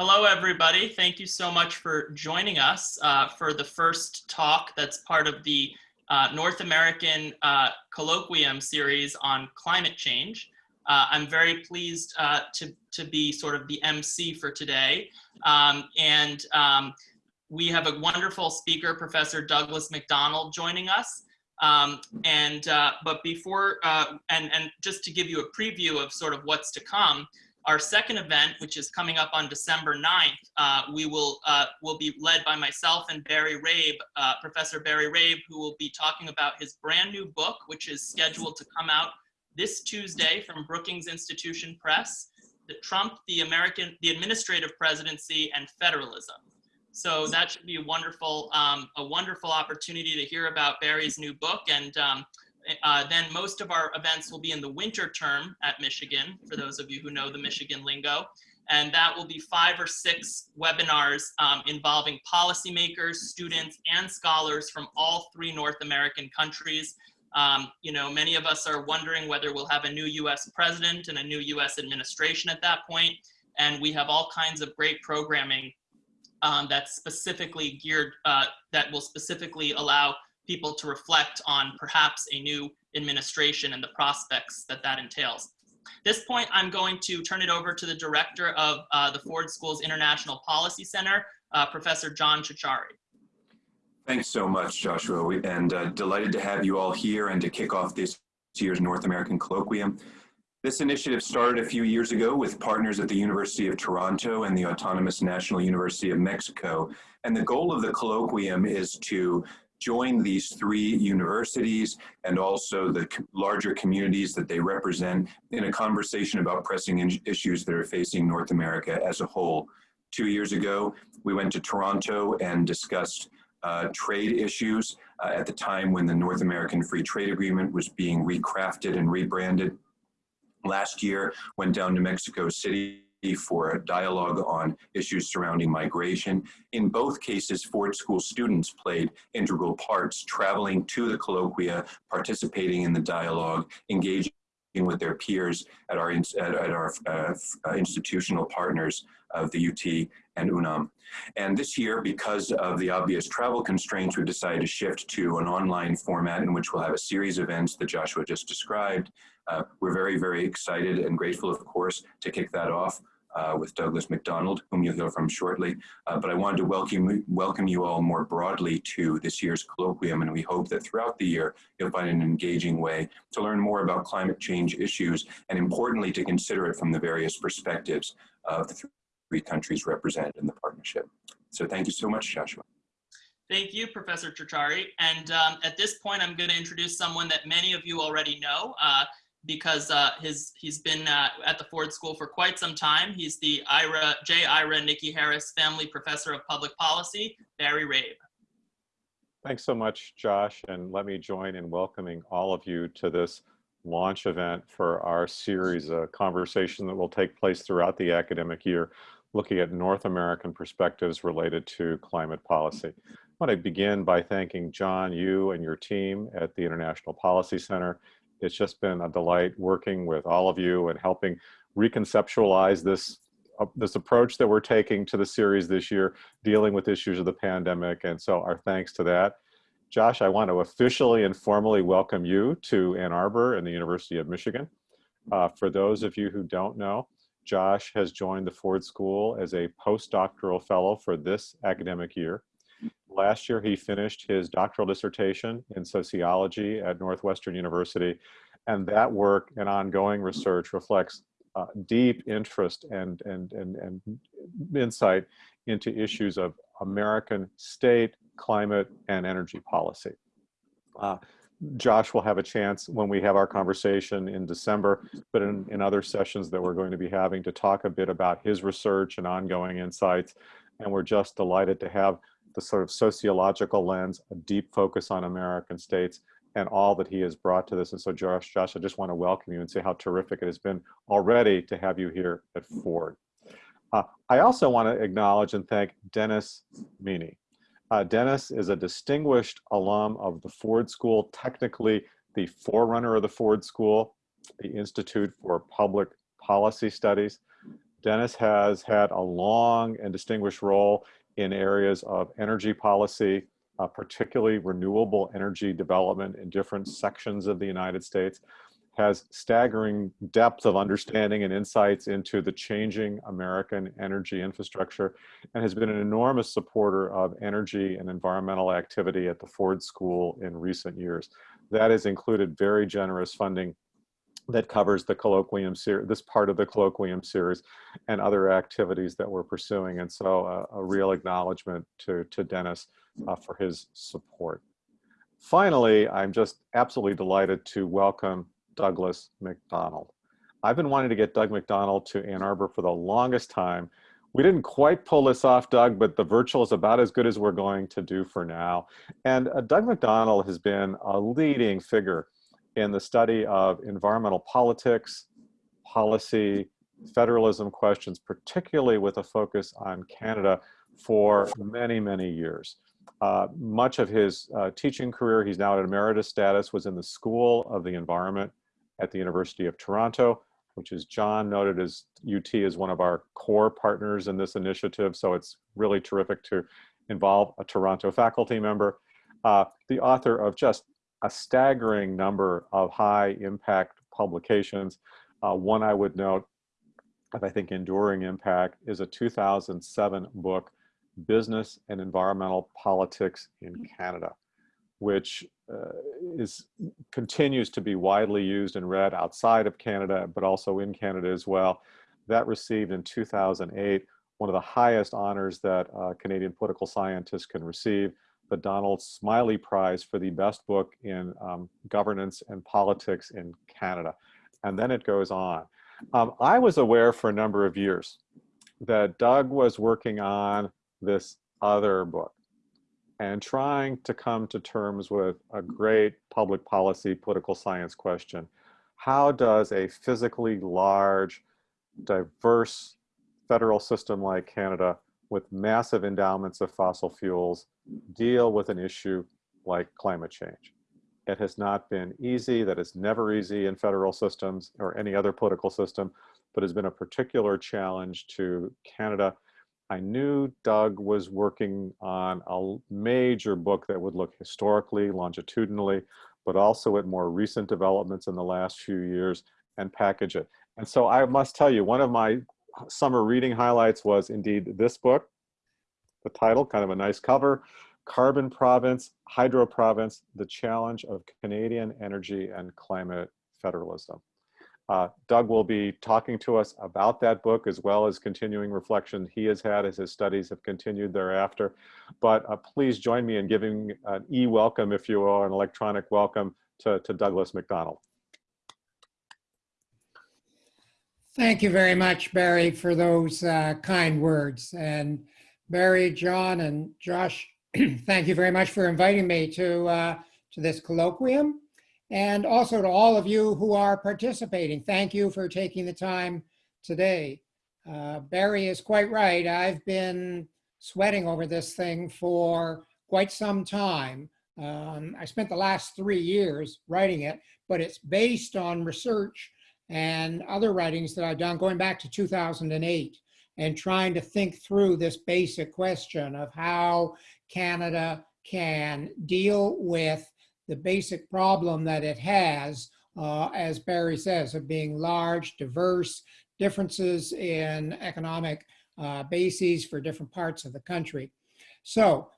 Hello, everybody. Thank you so much for joining us uh, for the first talk that's part of the uh, North American uh, Colloquium series on climate change. Uh, I'm very pleased uh, to, to be sort of the MC for today. Um, and um, we have a wonderful speaker, Professor Douglas Macdonald, joining us. Um, and uh, but before and and just to give you a preview of sort of what's to come, our second event, which is coming up on December 9th, uh, we will uh, will be led by myself and Barry Rabe, uh, Professor Barry Rabe, who will be talking about his brand new book, which is scheduled to come out this Tuesday from Brookings Institution Press, the Trump, the American, the Administrative Presidency, and Federalism. So that should be a wonderful, um, a wonderful opportunity to hear about Barry's new book and um, uh, then most of our events will be in the winter term at Michigan, for those of you who know the Michigan lingo. And that will be five or six webinars um, involving policymakers, students, and scholars from all three North American countries. Um, you know, many of us are wondering whether we'll have a new US president and a new US administration at that point. And we have all kinds of great programming um, that's specifically geared, uh, that will specifically allow people to reflect on perhaps a new administration and the prospects that that entails. this point, I'm going to turn it over to the director of uh, the Ford School's International Policy Center, uh, Professor John Ciorciari. Thanks so much, Joshua, and uh, delighted to have you all here and to kick off this year's North American Colloquium. This initiative started a few years ago with partners at the University of Toronto and the Autonomous National University of Mexico. And the goal of the colloquium is to join these three universities and also the larger communities that they represent in a conversation about pressing issues that are facing North America as a whole. Two years ago, we went to Toronto and discussed uh, trade issues uh, at the time when the North American Free Trade Agreement was being recrafted and rebranded. Last year, went down to Mexico City for a dialogue on issues surrounding migration. In both cases, Ford School students played integral parts, traveling to the colloquia, participating in the dialogue, engaging with their peers at our, at, our uh, institutional partners of the UT and UNAM. And this year, because of the obvious travel constraints, we decided to shift to an online format in which we'll have a series of events that Joshua just described. Uh, we're very, very excited and grateful, of course, to kick that off uh, with Douglas Macdonald, whom you'll hear from shortly. Uh, but I wanted to welcome, welcome you all more broadly to this year's colloquium, and we hope that throughout the year, you'll find an engaging way to learn more about climate change issues, and importantly, to consider it from the various perspectives of the countries represented in the partnership. So thank you so much, Joshua. Thank you, Professor Ciorciari. And um, at this point, I'm going to introduce someone that many of you already know. Uh, because uh, his he's been uh, at the Ford School for quite some time. He's the Ira J. Ira Nicki Harris Family Professor of Public Policy, Barry Rabe. Thanks so much, Josh, and let me join in welcoming all of you to this launch event for our series, a conversation that will take place throughout the academic year, looking at North American perspectives related to climate policy. I want to begin by thanking John, you and your team at the International Policy Center it's just been a delight working with all of you and helping reconceptualize this uh, this approach that we're taking to the series this year, dealing with issues of the pandemic. And so our thanks to that. Josh, I want to officially and formally welcome you to Ann Arbor and the University of Michigan. Uh, for those of you who don't know, Josh has joined the Ford School as a postdoctoral fellow for this academic year. Last year, he finished his doctoral dissertation in sociology at Northwestern University. And that work and ongoing research reflects uh, deep interest and, and, and, and insight into issues of American state, climate, and energy policy. Uh, Josh will have a chance when we have our conversation in December, but in, in other sessions that we're going to be having to talk a bit about his research and ongoing insights. And we're just delighted to have the sort of sociological lens, a deep focus on American states, and all that he has brought to this. And so Josh, Josh, I just want to welcome you and say how terrific it has been already to have you here at Ford. Uh, I also want to acknowledge and thank Dennis Meany. Uh, Dennis is a distinguished alum of the Ford School, technically the forerunner of the Ford School, the Institute for Public Policy Studies. Dennis has had a long and distinguished role in areas of energy policy, uh, particularly renewable energy development in different sections of the United States, has staggering depth of understanding and insights into the changing American energy infrastructure, and has been an enormous supporter of energy and environmental activity at the Ford School in recent years. That has included very generous funding that covers the colloquium series, this part of the colloquium series and other activities that we're pursuing. And so uh, a real acknowledgement to, to Dennis uh, for his support. Finally, I'm just absolutely delighted to welcome Douglas Macdonald. I've been wanting to get Doug Macdonald to Ann Arbor for the longest time. We didn't quite pull this off, Doug, but the virtual is about as good as we're going to do for now. And uh, Doug Macdonald has been a leading figure in the study of environmental politics, policy, federalism questions, particularly with a focus on Canada for many, many years. Uh, much of his uh, teaching career, he's now at emeritus status, was in the School of the Environment at the University of Toronto, which is John noted as UT is one of our core partners in this initiative. So it's really terrific to involve a Toronto faculty member. Uh, the author of just a staggering number of high impact publications. Uh, one I would note of I think enduring impact is a 2007 book, Business and Environmental Politics in Canada, which uh, is continues to be widely used and read outside of Canada, but also in Canada as well. That received in 2008 one of the highest honors that Canadian political scientists can receive, the Donald Smiley Prize for the best book in um, governance and politics in Canada. And then it goes on. Um, I was aware for a number of years that Doug was working on this other book and trying to come to terms with a mm-hmm. great public policy political science question. How does a physically large, diverse federal system like Canada with massive endowments of fossil fuels deal with an issue like climate change. It has not been easy, that is never easy in federal systems or any other political system, but has been a particular challenge to Canada. I knew Doug was working on a major book that would look historically, longitudinally, but also at more recent developments in the last few years and package it. And so I must tell you, one of my summer reading highlights was indeed this book, the title, kind of a nice cover, Carbon Province, Hydro Province, the Challenge of Canadian Energy and Climate Federalism. Uh, Doug will be talking to us about that book as well as continuing reflection he has had as his studies have continued thereafter. But uh, please join me in giving an e-welcome, if you will, an electronic welcome to, to Douglas Macdonald. Thank you very much, Barry, for those uh, kind words. And Barry, John, and Josh, thank you very much for inviting me to, uh, to this colloquium. And also to all of you who are participating, thank you for taking the time today. Uh, Barry is quite right. I've been sweating over this thing for quite some time. Um, I spent the last three years writing it, but it's based on research and other writings that I've done going back to 2008 and trying to think through this basic question of how Canada can deal with the basic problem that it has, uh, as Barry says, of being large, diverse, differences in economic uh, bases for different parts of the country. So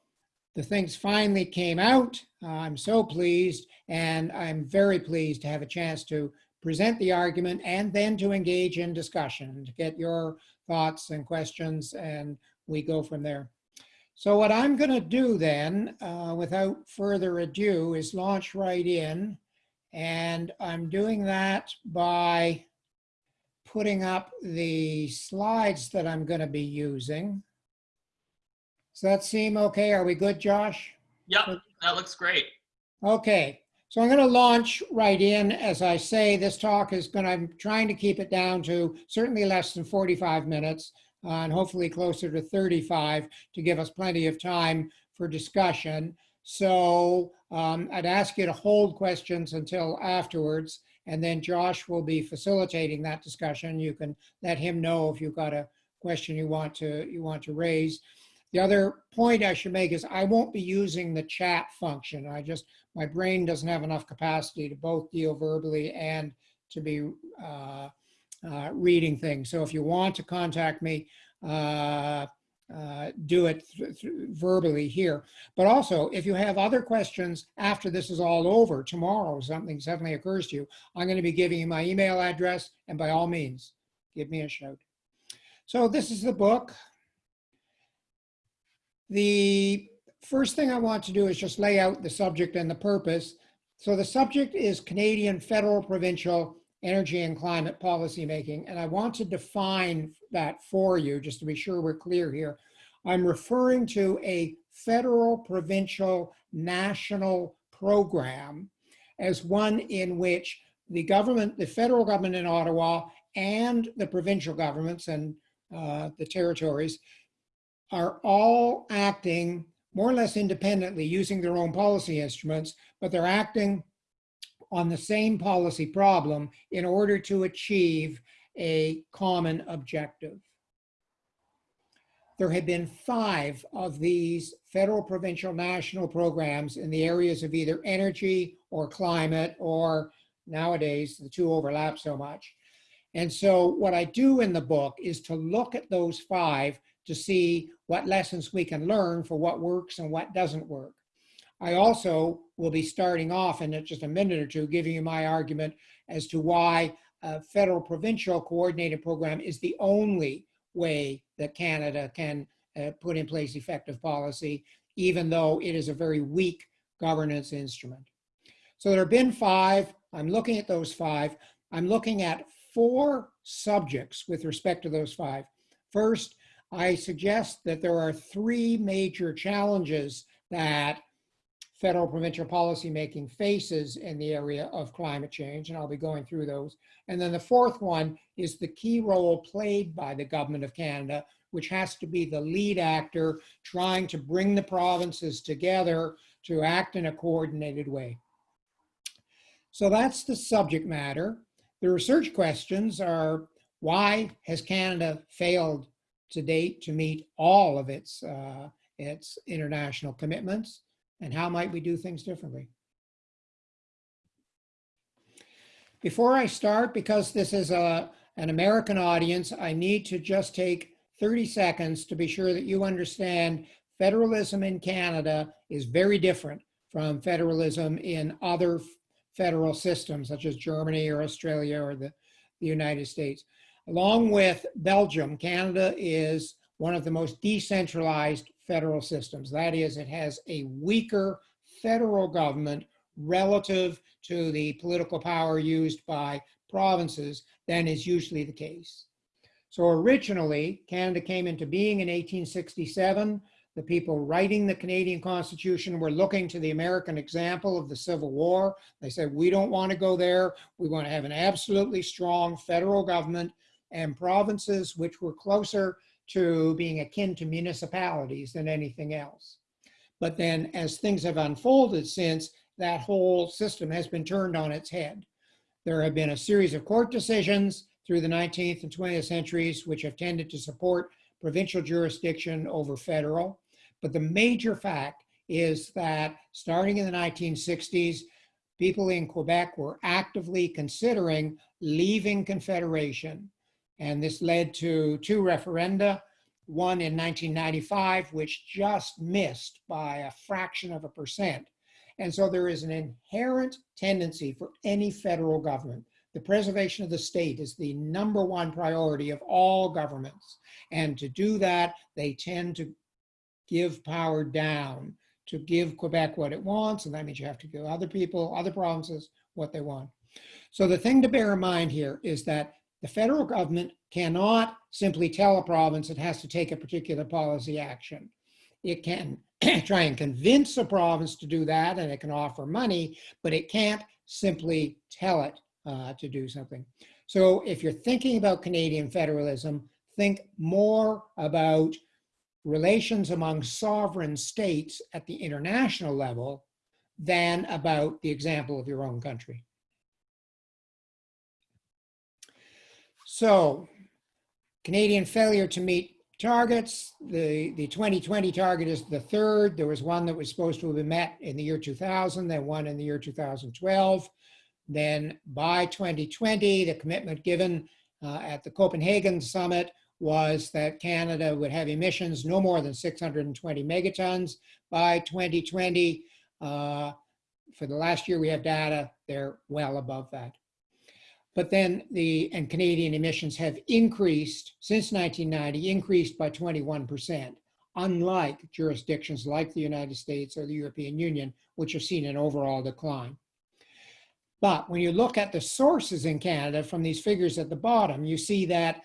the things finally came out. Uh, I'm so pleased, and I'm very pleased to have a chance to present the argument and then to engage in discussion to get your thoughts and questions and we go from there. So what I'm going to do then, uh, without further ado, is launch right in. And I'm doing that by putting up the slides that I'm going to be using. Does that seem okay? Are we good, Josh? Yep, that looks great. Okay. So I'm going to launch right in. As I say, this talk is going to, I'm trying to keep it down to certainly less than 45 minutes and hopefully closer to 35 to give us plenty of time for discussion. So um, I'd ask you to hold questions until afterwards. And then Josh will be facilitating that discussion. You can let him know if you've got a question you want to, you want to raise. The other point I should make is I won't be using the chat function. I just, my brain doesn't have enough capacity to both deal verbally and to be uh, uh, reading things. So if you want to contact me, uh, uh, do it verbally here. But also, if you have other questions after this is all over, tomorrow something suddenly occurs to you, I'm going to be giving you my email address, and by all means, give me a shout. So this is the book. The first thing I want to do is just lay out the subject and the purpose. So the subject is Canadian federal, provincial, energy and climate policy making. And I want to define that for you, just to be sure we're clear here. I'm referring to a federal, provincial, national program as one in which the government, the federal government in Ottawa and the provincial governments and uh, the territories are all acting more or less independently using their own policy instruments, but they're acting on the same policy problem in order to achieve a common objective. There have been five of these federal, provincial, national programs in the areas of either energy or climate, or nowadays the two overlap so much. And so what I do in the book is to look at those five to see what lessons we can learn for what works and what doesn't work. I also will be starting off in just a minute or two, giving you my argument as to why a federal provincial coordinated program is the only way that Canada can uh, put in place effective policy, even though it is a very weak governance instrument. So there have been five. I'm looking at those five. I'm looking at four subjects with respect to those five. First, I suggest that there are three major challenges that federal provincial policymaking faces in the area of climate change, and I'll be going through those. And then the fourth one is the key role played by the government of Canada, which has to be the lead actor trying to bring the provinces together to act in a coordinated way. So that's the subject matter. The research questions are, why has Canada failed to date to meet all of its, uh, its international commitments? And how might we do things differently? Before I start, because this is a, an American audience, I need to just take 30 seconds to be sure that you understand federalism in Canada is very different from federalism in other federal systems, such as Germany or Australia or the, the United States. Along with Belgium, Canada is one of the most decentralized federal systems. That is, it has a weaker federal government relative to the political power used by provinces than is usually the case. So originally, Canada came into being in 1867. The people writing the Canadian Constitution were looking to the American example of the Civil War. They said, we don't want to go there. We want to have an absolutely strong federal government and provinces which were closer to being akin to municipalities than anything else. But then as things have unfolded since, that whole system has been turned on its head. There have been a series of court decisions through the 19th and 20th centuries which have tended to support provincial jurisdiction over federal. But the major fact is that starting in the 1960s, people in Quebec were actively considering leaving Confederation and this led to two referenda, one in 1995, which just missed by a fraction of a percent. And so there is an inherent tendency for any federal government. The preservation of the state is the number one priority of all governments. And to do that, they tend to give power down, to give Quebec what it wants. And that means you have to give other people, other provinces, what they want. So the thing to bear in mind here is that the federal government cannot simply tell a province it has to take a particular policy action. It can try and convince a province to do that and it can offer money, but it can't simply tell it uh, to do something. So if you're thinking about Canadian federalism, think more about relations among sovereign states at the international level than about the example of your own country. So Canadian failure to meet targets. The, the 2020 target is the third. There was one that was supposed to have been met in the year 2000, then one in the year 2012. Then by 2020, the commitment given uh, at the Copenhagen summit was that Canada would have emissions no more than 620 megatons by 2020. Uh, for the last year, we have data, they're well above that. But then the, and Canadian emissions have increased since 1990, increased by 21%, unlike jurisdictions like the United States or the European Union, which have seen an overall decline. But when you look at the sources in Canada from these figures at the bottom, you see that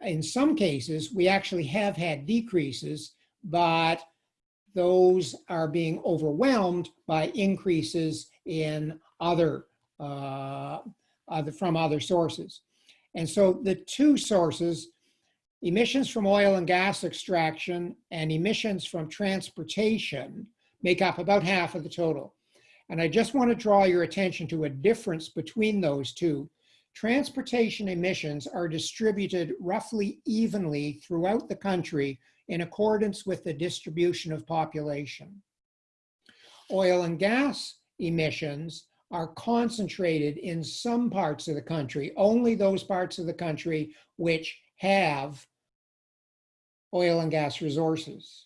in some cases, we actually have had decreases, but those are being overwhelmed by increases in other, uh, from other sources. And so the two sources, emissions from oil and gas extraction and emissions from transportation make up about half of the total. And I just want to draw your attention to a difference between those two. Transportation emissions are distributed roughly evenly throughout the country in accordance with the distribution of population. Oil and gas emissions are concentrated in some parts of the country, only those parts of the country which have oil and gas resources.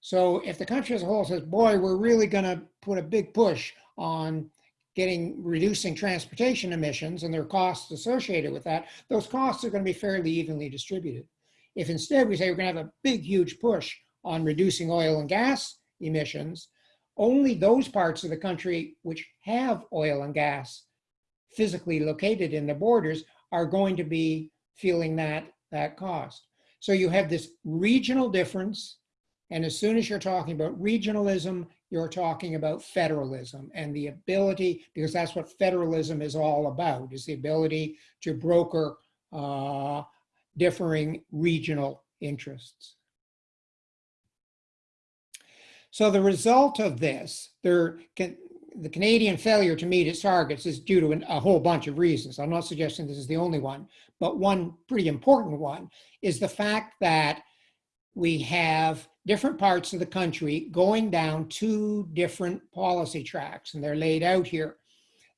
So if the country as a whole says, boy, we're really gonna put a big push on getting reducing transportation emissions and their costs associated with that, those costs are gonna be fairly evenly distributed. If instead we say we're gonna have a big, huge push on reducing oil and gas emissions, only those parts of the country which have oil and gas physically located in the borders are going to be feeling that, that cost. So you have this regional difference. And as soon as you're talking about regionalism, you're talking about federalism and the ability, because that's what federalism is all about, is the ability to broker uh, differing regional interests. So the result of this, there can, the Canadian failure to meet its targets is due to an, a whole bunch of reasons. I'm not suggesting this is the only one, but one pretty important one is the fact that we have different parts of the country going down two different policy tracks, and they're laid out here.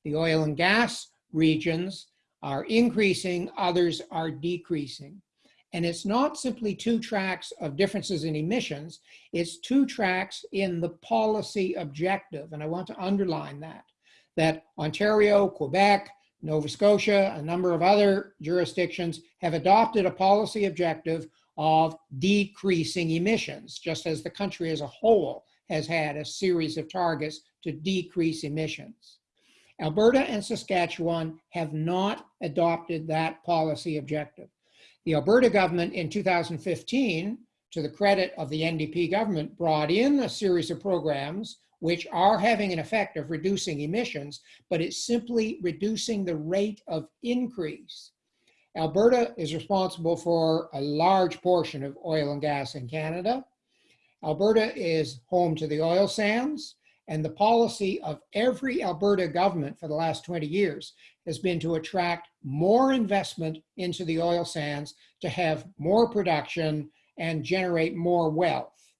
The oil and gas regions are increasing, others are decreasing. And it's not simply two tracks of differences in emissions, it's two tracks in the policy objective. And I want to underline that, that Ontario, Quebec, Nova Scotia, a number of other jurisdictions have adopted a policy objective of decreasing emissions, just as the country as a whole has had a series of targets to decrease emissions. Alberta and Saskatchewan have not adopted that policy objective. The Alberta government in 2015, to the credit of the NDP government, brought in a series of programs which are having an effect of reducing emissions, but it's simply reducing the rate of increase. Alberta is responsible for a large portion of oil and gas in Canada. Alberta is home to the oil sands, and the policy of every Alberta government for the last 20 years has been to attract more investment into the oil sands to have more production and generate more wealth.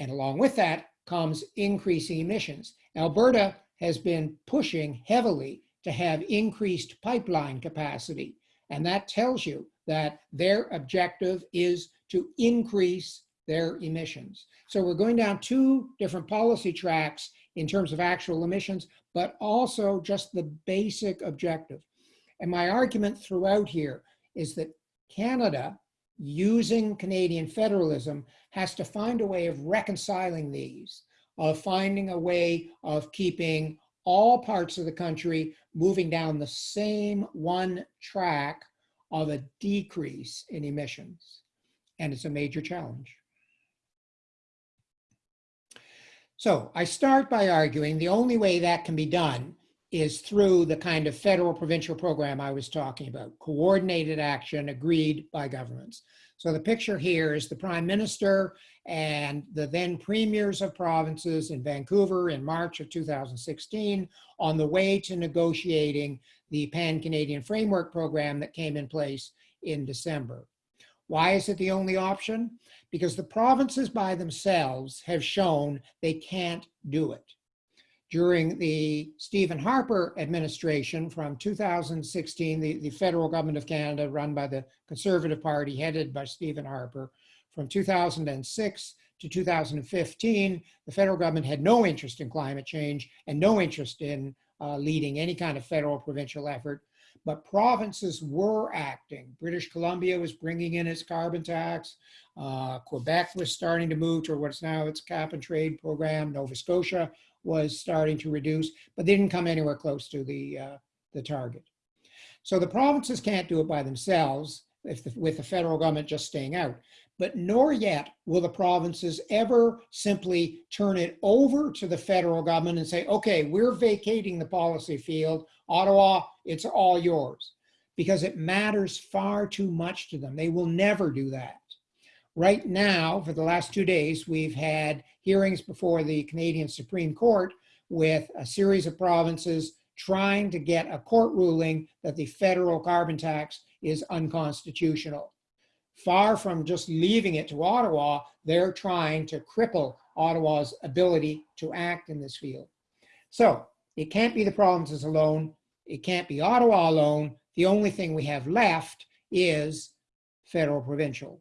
And along with that comes increasing emissions. Alberta has been pushing heavily to have increased pipeline capacity. And that tells you that their objective is to increase their emissions. So we're going down two different policy tracks in terms of actual emissions, but also just the basic objective. And my argument throughout here is that Canada, using Canadian federalism, has to find a way of reconciling these, of finding a way of keeping all parts of the country moving down the same one track of a decrease in emissions. And it's a major challenge. So I start by arguing the only way that can be done is through the kind of federal provincial program I was talking about, coordinated action agreed by governments. So the picture here is the prime minister and the then premiers of provinces in Vancouver in March of 2016 on the way to negotiating the Pan-Canadian Framework Program that came in place in December. Why is it the only option? Because the provinces by themselves have shown they can't do it. During the Stephen Harper administration from 2016, the, the federal government of Canada run by the Conservative Party headed by Stephen Harper, from 2006 to 2015, the federal government had no interest in climate change and no interest in uh, leading any kind of federal provincial effort but provinces were acting. British Columbia was bringing in its carbon tax. Uh, Quebec was starting to move to what's now its cap and trade program. Nova Scotia was starting to reduce, but they didn't come anywhere close to the, uh, the target. So the provinces can't do it by themselves if the, with the federal government just staying out. But nor yet will the provinces ever simply turn it over to the federal government and say, okay, we're vacating the policy field. Ottawa, it's all yours. Because it matters far too much to them. They will never do that. Right now, for the last two days, we've had hearings before the Canadian Supreme Court with a series of provinces trying to get a court ruling that the federal carbon tax is unconstitutional. Far from just leaving it to Ottawa, they're trying to cripple Ottawa's ability to act in this field. So it can't be the provinces alone. It can't be Ottawa alone. The only thing we have left is federal provincial.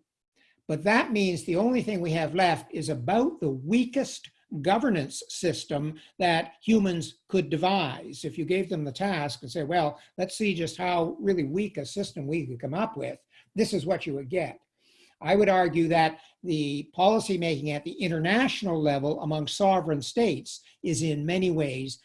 But that means the only thing we have left is about the weakest governance system that humans could devise. If you gave them the task and say, well, let's see just how really weak a system we could come up with, this is what you would get. I would argue that the policy making at the international level among sovereign states is in many ways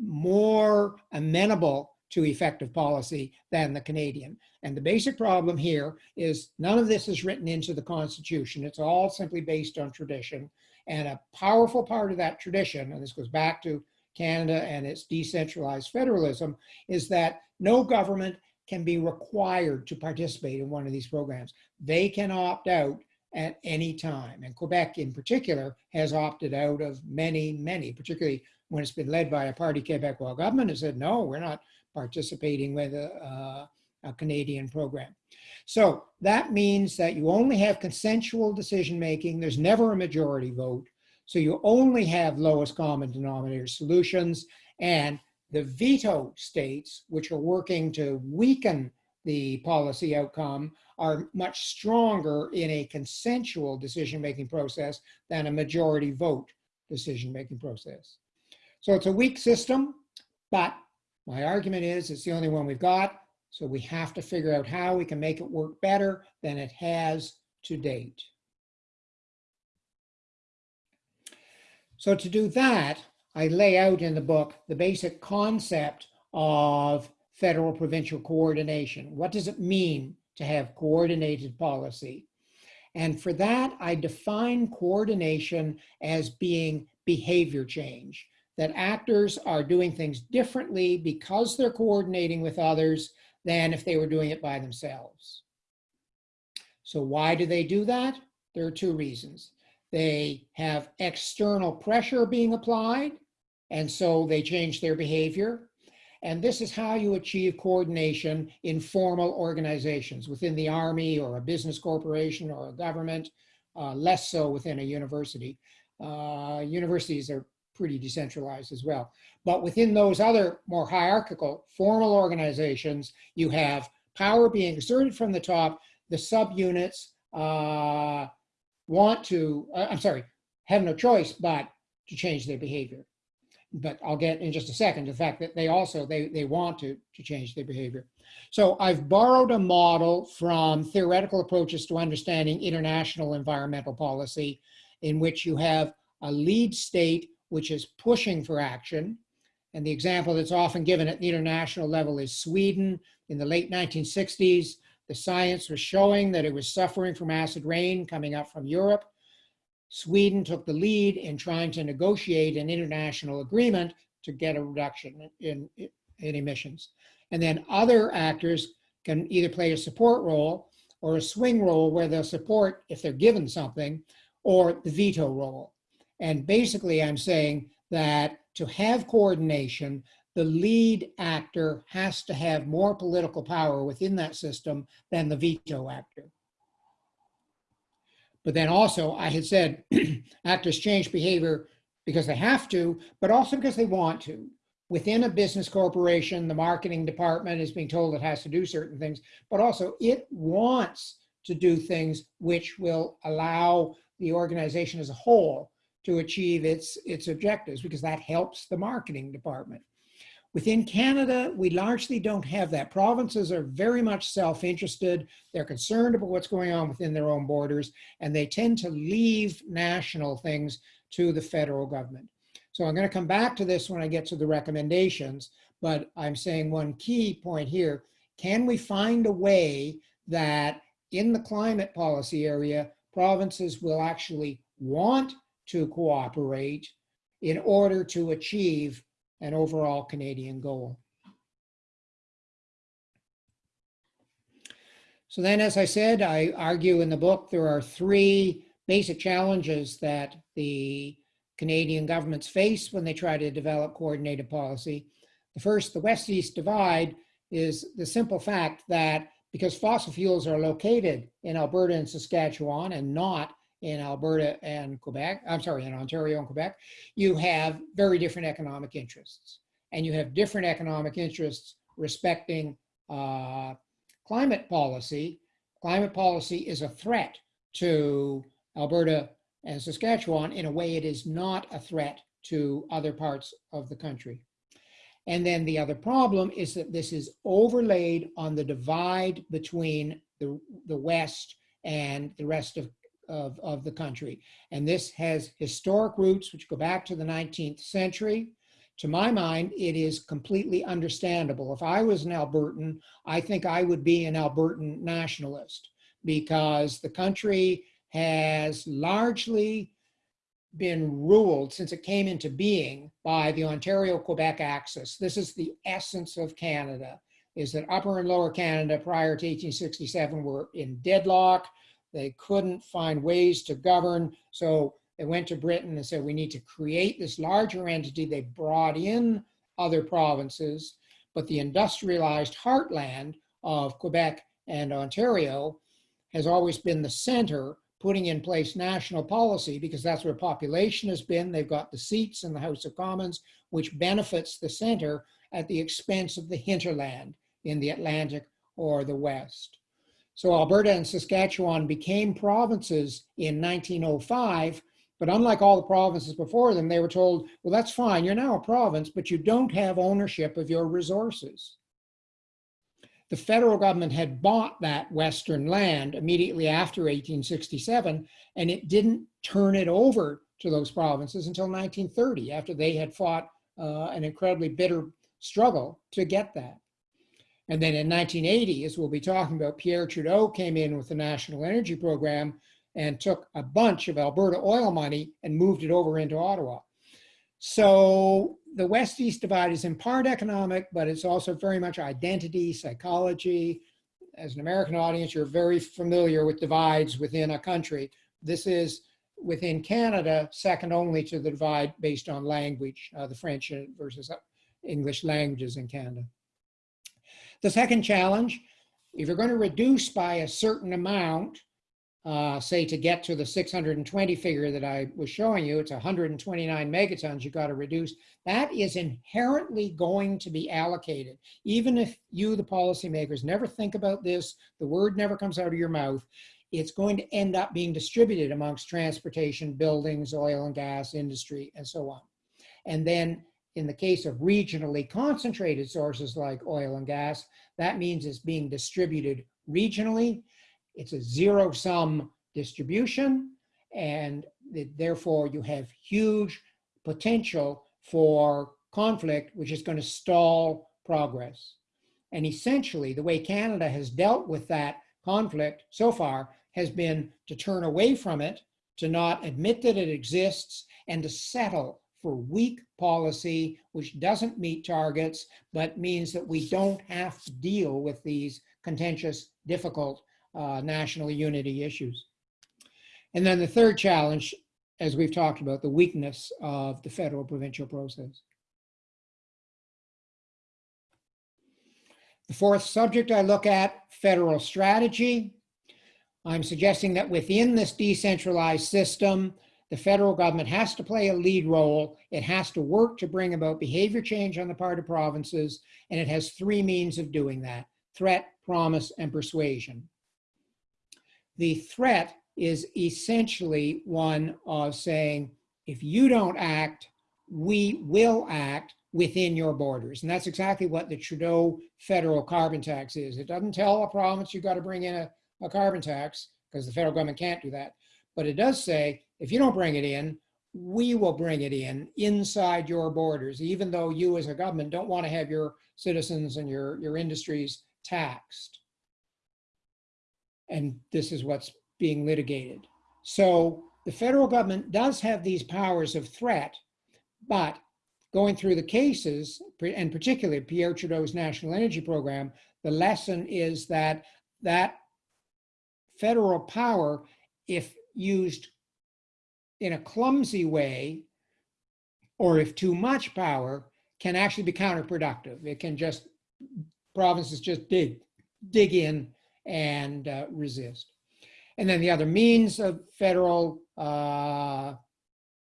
more amenable to effective policy than the Canadian. And the basic problem here is none of this is written into the Constitution. It's all simply based on tradition. And a powerful part of that tradition, and this goes back to Canada and its decentralized federalism, is that no government can be required to participate in one of these programs. They can opt out at any time. And Quebec in particular has opted out of many, many, particularly when it's been led by a Parti Québécois government has said, no, we're not participating with a, a, Canadian program. So that means that you only have consensual decision making. There's never a majority vote. So you only have lowest common denominator solutions and the veto states, which are working to weaken the policy outcome, are much stronger in a consensual decision-making process than a majority vote decision-making process. So it's a weak system, but my argument is it's the only one we've got. So we have to figure out how we can make it work better than it has to date. So to do that, I lay out in the book the basic concept of federal provincial coordination. What does it mean to have coordinated policy? And for that, I define coordination as being behavior change, that actors are doing things differently because they're coordinating with others than if they were doing it by themselves. So why do they do that? There are two reasons. They have external pressure being applied, and so they change their behavior. And this is how you achieve coordination in formal organizations within the army or a business corporation or a government, uh, less so within a university. Uh, universities are pretty decentralized as well. But within those other more hierarchical formal organizations, you have power being exerted from the top. The subunits uh, want to, uh, I'm sorry, have no choice but to change their behavior. But I'll get in just a second the fact that they also, they, they want to, to change their behavior. So I've borrowed a model from theoretical approaches to understanding international environmental policy in which you have a lead state which is pushing for action. And the example that's often given at the international level is Sweden. In the late 1960s, the science was showing that it was suffering from acid rain coming up from Europe. Sweden took the lead in trying to negotiate an international agreement to get a reduction in, in, emissions. And then other actors can either play a support role or a swing role where they'll support if they're given something or the veto role. And basically I'm saying that to have coordination, the lead actor has to have more political power within that system than the veto actor. But then also I had said actors change behavior because they have to, but also because they want to. Within a business corporation, the marketing department is being told it has to do certain things, but also it wants to do things which will allow the organization as a whole to achieve its, its objectives because that helps the marketing department. Within Canada, we largely don't have that. Provinces are very much self-interested. They're concerned about what's going on within their own borders, and they tend to leave national things to the federal government. So I'm going to come back to this when I get to the recommendations, but I'm saying one key point here. Can we find a way that in the climate policy area, provinces will actually want to cooperate in order to achieve an overall Canadian goal. So then, as I said, I argue in the book, there are three basic challenges that the Canadian governments face when they try to develop coordinated policy. The first, the West-East divide, is the simple fact that because fossil fuels are located in Alberta and Saskatchewan and not in Alberta and Quebec, I'm sorry, in Ontario and Quebec, you have very different economic interests. And you have different economic interests respecting uh, climate policy. Climate policy is a threat to Alberta and Saskatchewan in a way it is not a threat to other parts of the country. And then the other problem is that this is overlaid on the divide between the, the West and the rest of of, of the country. And this has historic roots which go back to the 19th century. To my mind, it is completely understandable. If I was an Albertan, I think I would be an Albertan nationalist because the country has largely been ruled since it came into being by the Ontario-Quebec axis. This is the essence of Canada, is that Upper and Lower Canada prior to 1867 were in deadlock. They couldn't find ways to govern. So they went to Britain and said, we need to create this larger entity. They brought in other provinces, but the industrialized heartland of Quebec and Ontario has always been the center putting in place national policy because that's where population has been. They've got the seats in the House of Commons, which benefits the center at the expense of the hinterland in the Atlantic or the West. So Alberta and Saskatchewan became provinces in 1905, but unlike all the provinces before them, they were told, well, that's fine, you're now a province, but you don't have ownership of your resources. The federal government had bought that Western land immediately after 1867, and it didn't turn it over to those provinces until 1930, after they had fought uh, an incredibly bitter struggle to get that. And then in 1980, as we'll be talking about, Pierre Trudeau came in with the National Energy Program and took a bunch of Alberta oil money and moved it over into Ottawa. So the West-East divide is in part economic, but it's also very much identity, psychology. As an American audience, you're very familiar with divides within a country. This is within Canada, second only to the divide based on language, uh, the French versus English languages in Canada. The second challenge, if you're going to reduce by a certain amount, uh, say to get to the 620 figure that I was showing you, it's 129 megatons you got to reduce. That is inherently going to be allocated. Even if you, the policymakers, never think about this, the word never comes out of your mouth, it's going to end up being distributed amongst transportation, buildings, oil and gas, industry, and so on. And then in the case of regionally concentrated sources like oil and gas, that means it's being distributed regionally. It's a zero sum distribution and therefore you have huge potential for conflict, which is going to stall progress. And essentially the way Canada has dealt with that conflict so far has been to turn away from it, to not admit that it exists, and to settle for weak policy, which doesn't meet targets, but means that we don't have to deal with these contentious, difficult uh, national unity issues. And then the third challenge, as we've talked about, the weakness of the federal provincial process. The fourth subject I look at, federal strategy. I'm suggesting that within this decentralized system, the federal government has to play a lead role. It has to work to bring about behavior change on the part of provinces, and it has three means of doing that, threat, promise, and persuasion. The threat is essentially one of saying, if you don't act, we will act within your borders. And that's exactly what the Trudeau federal carbon tax is. It doesn't tell a province you've got to bring in a, a carbon tax because the federal government can't do that. But it does say, if you don't bring it in, we will bring it in inside your borders, even though you as a government don't want to have your citizens and your, your industries taxed. And this is what's being litigated. So the federal government does have these powers of threat, but going through the cases, and particularly Pierre Trudeau's National Energy Program, the lesson is that that federal power, if used in a clumsy way, or if too much power, can actually be counterproductive. It can just, provinces just dig, dig in and uh, resist. And then the other means of federal uh,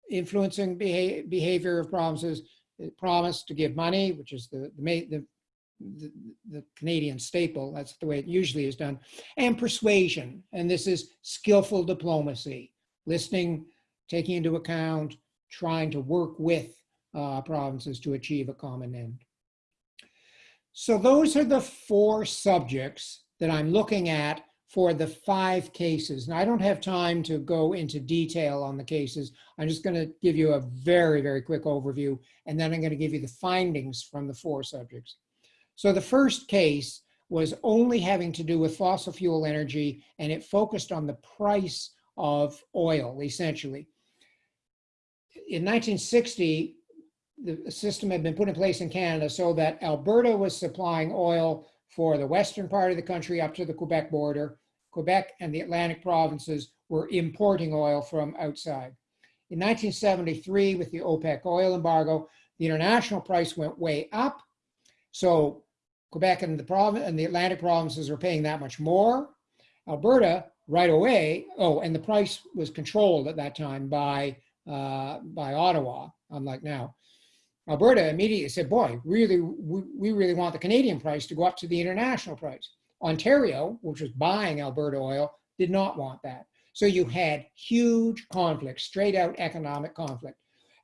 influencing beha behavior of provinces, promise to give money, which is the, the, the, the, the Canadian staple, that's the way it usually is done, and persuasion. And this is skillful diplomacy, listening, taking into account, trying to work with uh, provinces to achieve a common end. So those are the four subjects that I'm looking at for the five cases. And I don't have time to go into detail on the cases. I'm just going to give you a very, very quick overview, and then I'm going to give you the findings from the four subjects. So the first case was only having to do with fossil fuel energy, and it focused on the price of oil, essentially. In 1960, the system had been put in place in Canada so that Alberta was supplying oil for the western part of the country up to the Quebec border. Quebec and the Atlantic provinces were importing oil from outside. In 1973, with the OPEC oil embargo, the international price went way up. So Quebec and the, and the Atlantic provinces were paying that much more. Alberta, right away, oh, and the price was controlled at that time by, uh, by Ottawa, unlike now. Alberta immediately said, boy, really, we, we really want the Canadian price to go up to the international price. Ontario, which was buying Alberta oil, did not want that. So you had huge conflict, straight out economic conflict.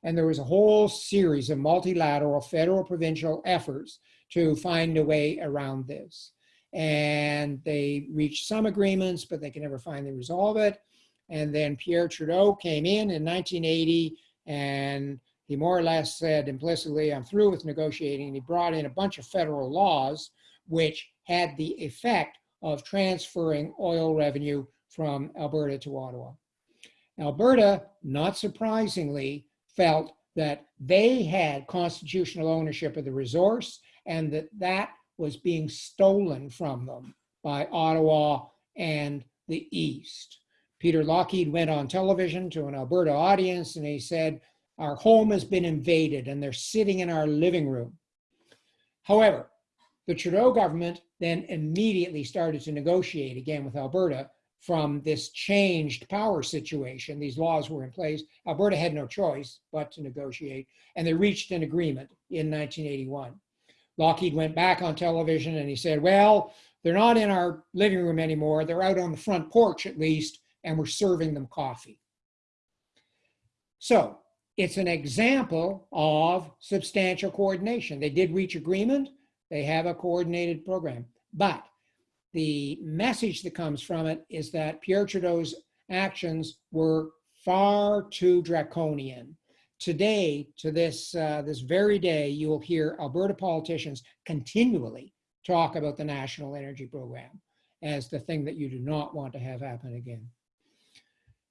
And there was a whole series of multilateral federal provincial efforts to find a way around this. And they reached some agreements, but they could never finally resolve it. And then Pierre Trudeau came in in 1980 and he more or less said implicitly, I'm through with negotiating. And he brought in a bunch of federal laws which had the effect of transferring oil revenue from Alberta to Ottawa. Alberta, not surprisingly, felt that they had constitutional ownership of the resource and that that was being stolen from them by Ottawa and the East. Peter Lougheed went on television to an Alberta audience and he said, our home has been invaded and they're sitting in our living room. However, the Trudeau government then immediately started to negotiate again with Alberta from this changed power situation. These laws were in place. Alberta had no choice but to negotiate, and they reached an agreement in 1981. Lougheed went back on television and he said, well, they're not in our living room anymore. They're out on the front porch at least, and we're serving them coffee. So it's an example of substantial coordination. They did reach agreement. They have a coordinated program. But the message that comes from it is that Pierre Trudeau's actions were far too draconian. Today, to this, uh, this very day, you will hear Alberta politicians continually talk about the National Energy Program as the thing that you do not want to have happen again.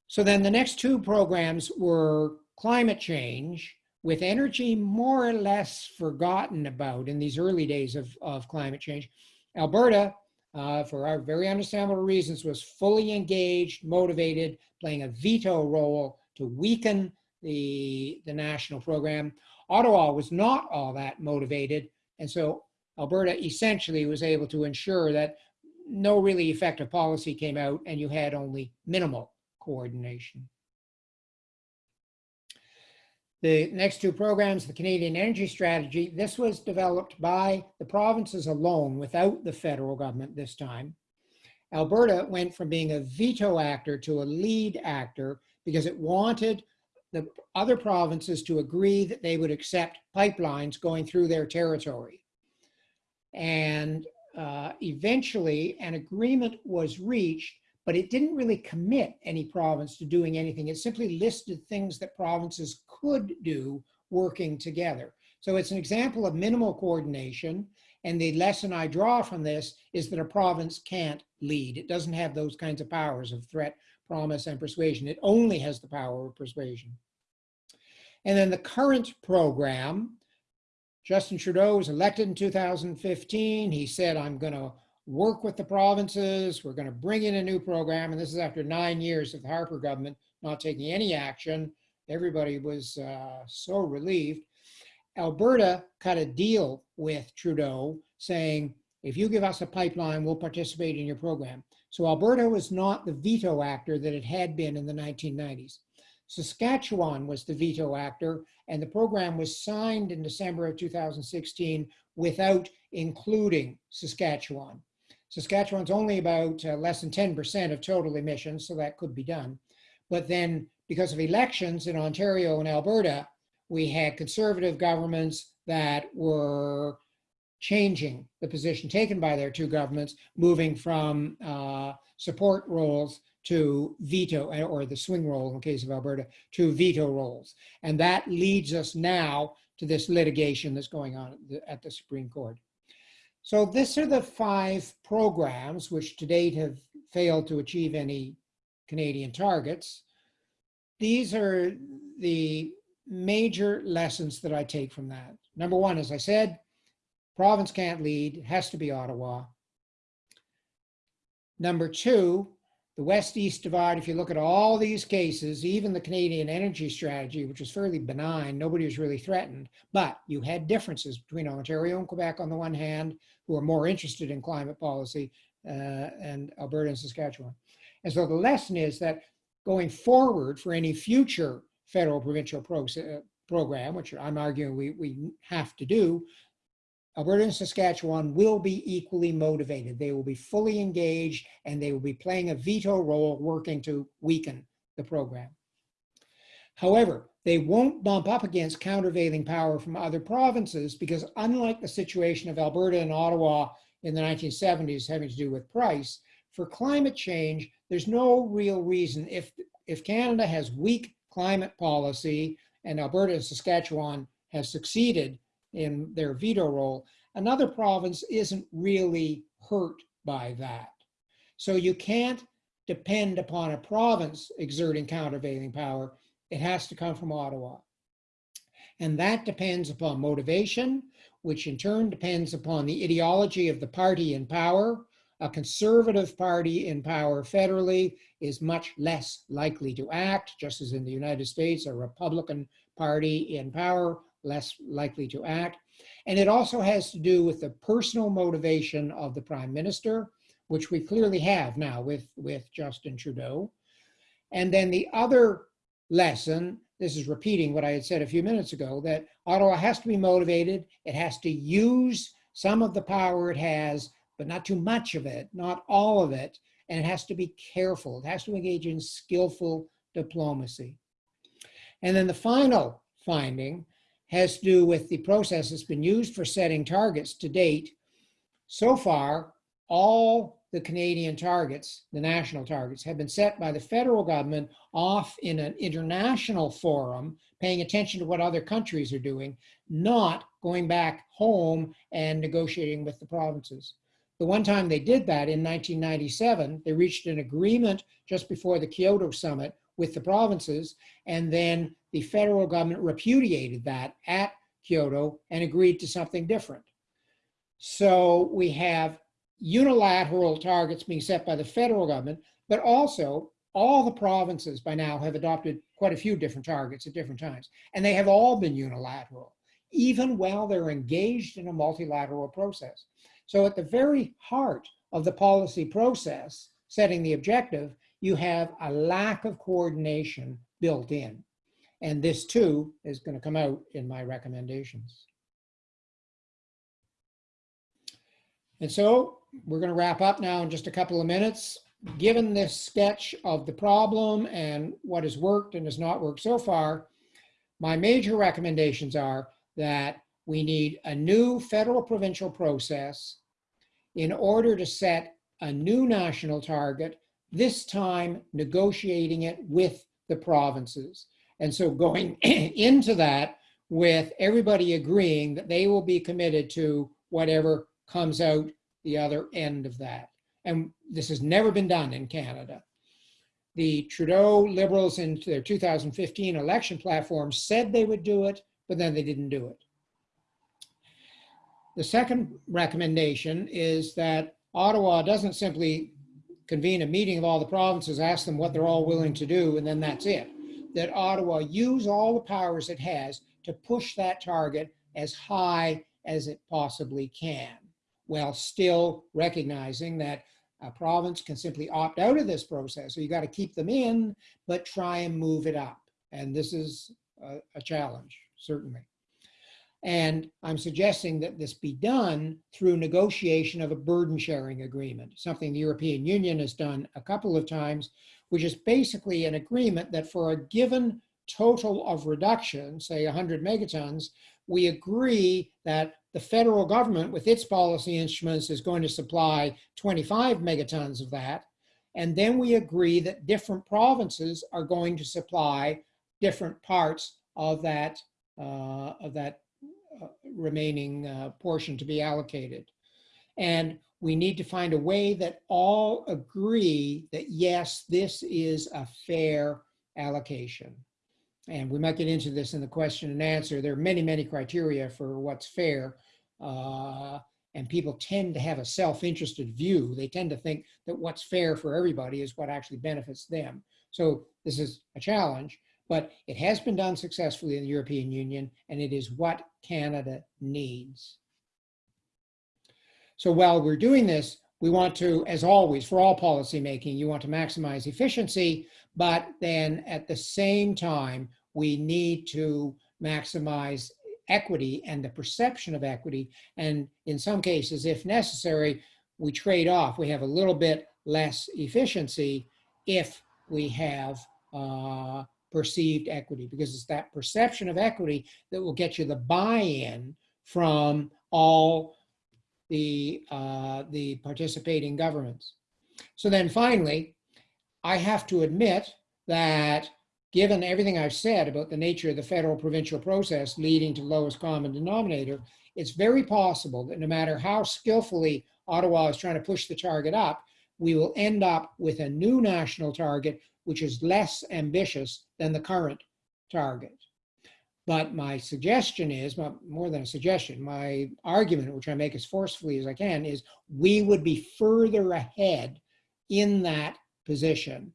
So then the next two programs were climate change, with energy more or less forgotten about in these early days of, of climate change, Alberta, uh, for our very understandable reasons, was fully engaged, motivated, playing a veto role to weaken the, the national program. Ottawa was not all that motivated, and so Alberta essentially was able to ensure that no really effective policy came out and you had only minimal coordination. The next two programs, the Canadian Energy Strategy, this was developed by the provinces alone without the federal government this time. Alberta went from being a veto actor to a lead actor because it wanted the other provinces to agree that they would accept pipelines going through their territory. And uh, eventually an agreement was reached but it didn't really commit any province to doing anything. It simply listed things that provinces could do working together. So it's an example of minimal coordination. And the lesson I draw from this is that a province can't lead. It doesn't have those kinds of powers of threat, promise, and persuasion. It only has the power of persuasion. And then the current program, Justin Trudeau was elected in 2015. He said, I'm going to work with the provinces. We're going to bring in a new program. And this is after nine years of the Harper government not taking any action. Everybody was uh, so relieved. Alberta cut a deal with Trudeau saying, if you give us a pipeline, we'll participate in your program. So Alberta was not the veto actor that it had been in the 1990s. Saskatchewan was the veto actor, and the program was signed in December of 2016 without including Saskatchewan. Saskatchewan's only about uh, less than 10% of total emissions, so that could be done. But then because of elections in Ontario and Alberta, we had conservative governments that were changing the position taken by their two governments, moving from uh, support roles to veto, or the swing role in the case of Alberta, to veto roles. And that leads us now to this litigation that's going on at the, at the Supreme Court. So these are the five programs which to date have failed to achieve any Canadian targets. These are the major lessons that I take from that. Number one, as I said, province can't lead, has to be Ottawa. Number two, the West-East divide, if you look at all these cases, even the Canadian energy strategy, which was fairly benign, nobody was really threatened, but you had differences between Ontario and Quebec on the one hand, who are more interested in climate policy, uh, and Alberta and Saskatchewan. And so the lesson is that going forward for any future federal provincial pro uh, program, which I'm arguing we, we have to do, Alberta and Saskatchewan will be equally motivated. They will be fully engaged and they will be playing a veto role working to weaken the program. However, they won't bump up against countervailing power from other provinces because unlike the situation of Alberta and Ottawa in the 1970s having to do with price, for climate change, there's no real reason if, if Canada has weak climate policy and Alberta and Saskatchewan have succeeded in their veto role, another province isn't really hurt by that. So you can't depend upon a province exerting countervailing power. It has to come from Ottawa. And that depends upon motivation, which in turn depends upon the ideology of the party in power. A conservative party in power federally is much less likely to act, just as in the United States, a Republican party in power less likely to act. And it also has to do with the personal motivation of the prime minister, which we clearly have now with, with Justin Trudeau. And then the other lesson, this is repeating what I had said a few minutes ago, that Ottawa has to be motivated. It has to use some of the power it has, but not too much of it, not all of it. And it has to be careful. It has to engage in skillful diplomacy. And then the final finding has to do with the process that's been used for setting targets to date. So far, all the Canadian targets, the national targets, have been set by the federal government off in an international forum, paying attention to what other countries are doing, not going back home and negotiating with the provinces. The one time they did that in 1997, they reached an agreement just before the Kyoto summit with the provinces. And then the federal government repudiated that at Kyoto and agreed to something different. So we have unilateral targets being set by the federal government, but also all the provinces by now have adopted quite a few different targets at different times. And they have all been unilateral, even while they're engaged in a multilateral process. So at the very heart of the policy process, setting the objective, you have a lack of coordination built in. And this too is going to come out in my recommendations. And so we're going to wrap up now in just a couple of minutes. Given this sketch of the problem and what has worked and has not worked so far, my major recommendations are that we need a new federal provincial process in order to set a new national target, this time negotiating it with the provinces. And so going into that with everybody agreeing that they will be committed to whatever comes out the other end of that. And this has never been done in Canada. The Trudeau Liberals in their 2015 election platform said they would do it, but then they didn't do it. The second recommendation is that Ottawa doesn't simply convene a meeting of all the provinces, ask them what they're all willing to do, and then that's it. That Ottawa use all the powers it has to push that target as high as it possibly can, while still recognizing that a province can simply opt out of this process. So you got to keep them in, but try and move it up. And this is a, a challenge, certainly. And I'm suggesting that this be done through negotiation of a burden sharing agreement, something the European Union has done a couple of times, which is basically an agreement that for a given total of reduction, say 100 megatons, we agree that the federal government with its policy instruments is going to supply 25 megatons of that. And then we agree that different provinces are going to supply different parts of that, uh, of that remaining uh, portion to be allocated. And we need to find a way that all agree that yes, this is a fair allocation. And we might get into this in the question and answer. There are many, many criteria for what's fair. Uh, and people tend to have a self-interested view. They tend to think that what's fair for everybody is what actually benefits them. So this is a challenge, but it has been done successfully in the European Union, and it is what Canada needs. So while we're doing this, we want to, as always, for all policy making, you want to maximize efficiency, but then at the same time, we need to maximize equity and the perception of equity. And in some cases, if necessary, we trade off. We have a little bit less efficiency if we have uh, perceived equity, because it's that perception of equity that will get you the buy-in from all the, uh, the participating governments. So then finally, I have to admit that given everything I've said about the nature of the federal provincial process leading to lowest common denominator, it's very possible that no matter how skillfully Ottawa is trying to push the target up, we will end up with a new national target which is less ambitious than the current target. But my suggestion is, more than a suggestion, my argument, which I make as forcefully as I can, is we would be further ahead in that position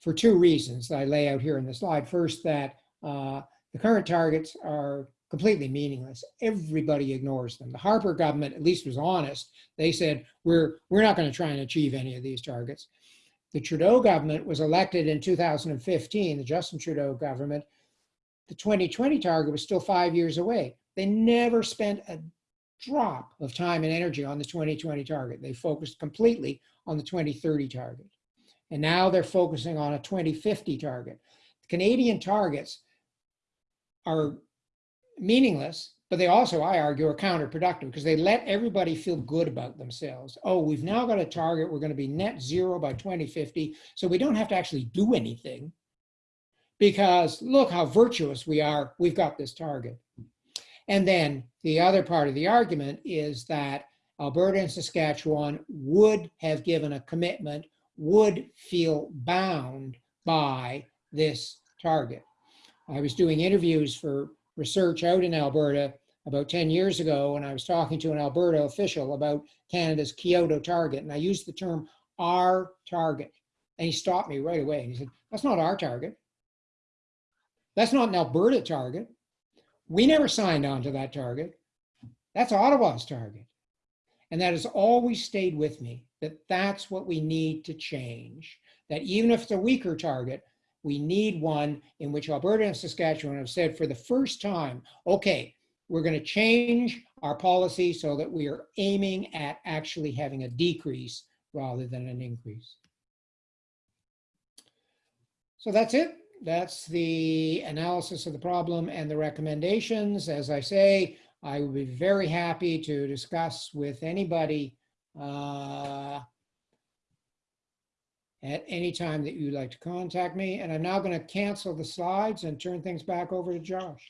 for two reasons that I lay out here in the slide. First, that uh, the current targets are completely meaningless. Everybody ignores them. The Harper government at least was honest. They said, we're, we're not going to try and achieve any of these targets. The Trudeau government was elected in 2015, the Justin Trudeau government. The 2020 target was still five years away. They never spent a drop of time and energy on the 2020 target. They focused completely on the 2030 target. And now they're focusing on a 2050 target. The Canadian targets are meaningless, but they also, I argue, are counterproductive because they let everybody feel good about themselves. Oh, we've now got a target. We're going to be net zero by 2050. So we don't have to actually do anything because look how virtuous we are. We've got this target. And then the other part of the argument is that Alberta and Saskatchewan would have given a commitment would feel bound by this target. I was doing interviews for research out in Alberta about 10 years ago, when I was talking to an Alberta official about Canada's Kyoto target, and I used the term our target. And he stopped me right away. He said, That's not our target. That's not an Alberta target. We never signed on to that target. That's Ottawa's target. And that has always stayed with me that that's what we need to change. That even if it's a weaker target, we need one in which Alberta and Saskatchewan have said for the first time, okay, we're going to change our policy so that we are aiming at actually having a decrease rather than an increase. So that's it. That's the analysis of the problem and the recommendations. As I say, I would be very happy to discuss with anybody uh, at any time that you'd like to contact me. And I'm now going to cancel the slides and turn things back over to Josh.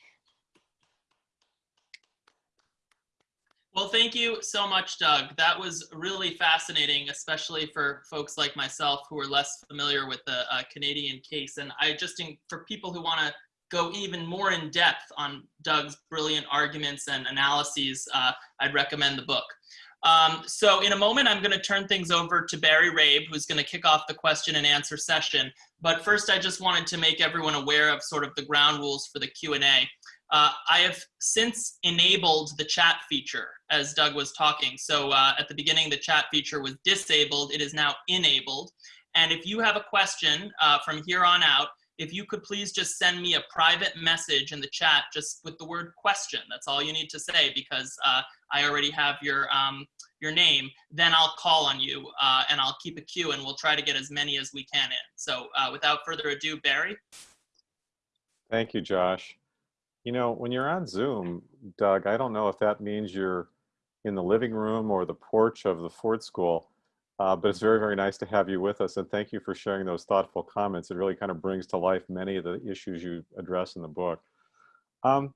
Well, thank you so much, Doug. That was really fascinating, especially for folks like myself who are less familiar with the uh, Canadian case. And I just, think for people who want to go even more in depth on Doug's brilliant arguments and analyses, uh, I'd recommend the book. Um, so in a moment, I'm going to turn things over to Barry Rabe, who's going to kick off the question and answer session. But first, I just wanted to make everyone aware of sort of the ground rules for the Q&A. Uh, I have since enabled the chat feature as Doug was talking. So uh, at the beginning, the chat feature was disabled. It is now enabled. And if you have a question uh, from here on out, if you could please just send me a private message in the chat just with the word question. That's all you need to say because uh, I already have your, um, your name. Then I'll call on you uh, and I'll keep a queue and we'll try to get as many as we can in. So uh, without further ado, Barry. Thank you, Josh. You know, when you're on Zoom, Doug, I don't know if that means you're in the living room or the porch of the Ford School, uh, but it's very, very nice to have you with us. And thank you for sharing those thoughtful comments. It really kind of brings to life many of the issues you address in the book. Um,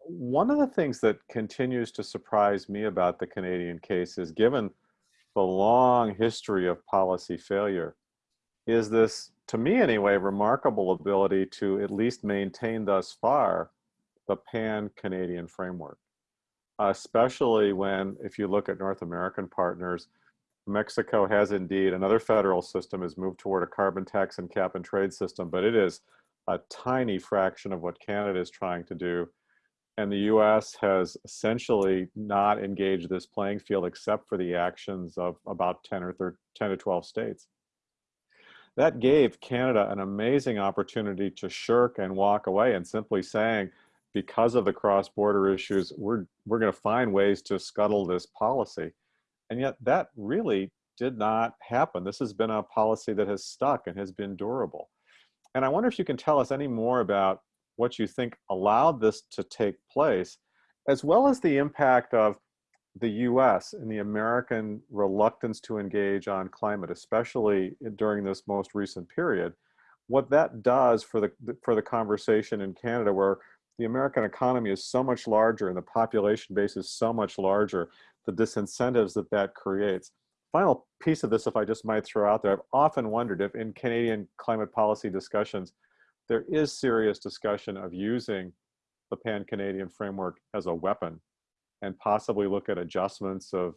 one of the things that continues to surprise me about the Canadian case is given the long history of policy failure, is this to me anyway, remarkable ability to at least maintain thus far the pan-Canadian framework. especially when, if you look at North American partners, Mexico has indeed, another federal system has moved toward a carbon tax and cap and trade system, but it is a tiny fraction of what Canada is trying to do. And the US has essentially not engaged this playing field except for the actions of about 10 or 13, 10 to 12 states that gave Canada an amazing opportunity to shirk and walk away and simply saying, because of the cross-border issues, we're, we're gonna find ways to scuttle this policy. And yet that really did not happen. This has been a policy that has stuck and has been durable. And I wonder if you can tell us any more about what you think allowed this to take place, as well as the impact of the US and the American reluctance to engage on climate, especially during this most recent period, what that does for the, for the conversation in Canada where the American economy is so much larger and the population base is so much larger, the disincentives that that creates. Final piece of this, if I just might throw out there, I've often wondered if in Canadian climate policy discussions, there is serious discussion of using the pan-Canadian framework as a weapon and possibly look at adjustments of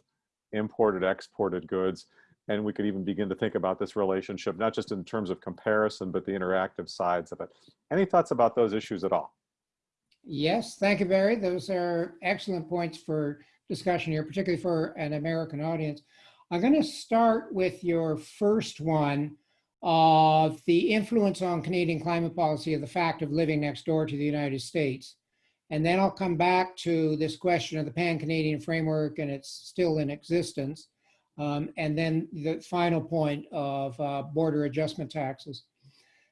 imported, exported goods. And we could even begin to think about this relationship, not just in terms of comparison, but the interactive sides of it. Any thoughts about those issues at all? Yes, thank you, Barry. Those are excellent points for discussion here, particularly for an American audience. I'm going to start with your first one of the influence on Canadian climate policy of the fact of living next door to the United States. And then I'll come back to this question of the Pan-Canadian framework and it's still in existence. Um, and then the final point of uh, border adjustment taxes.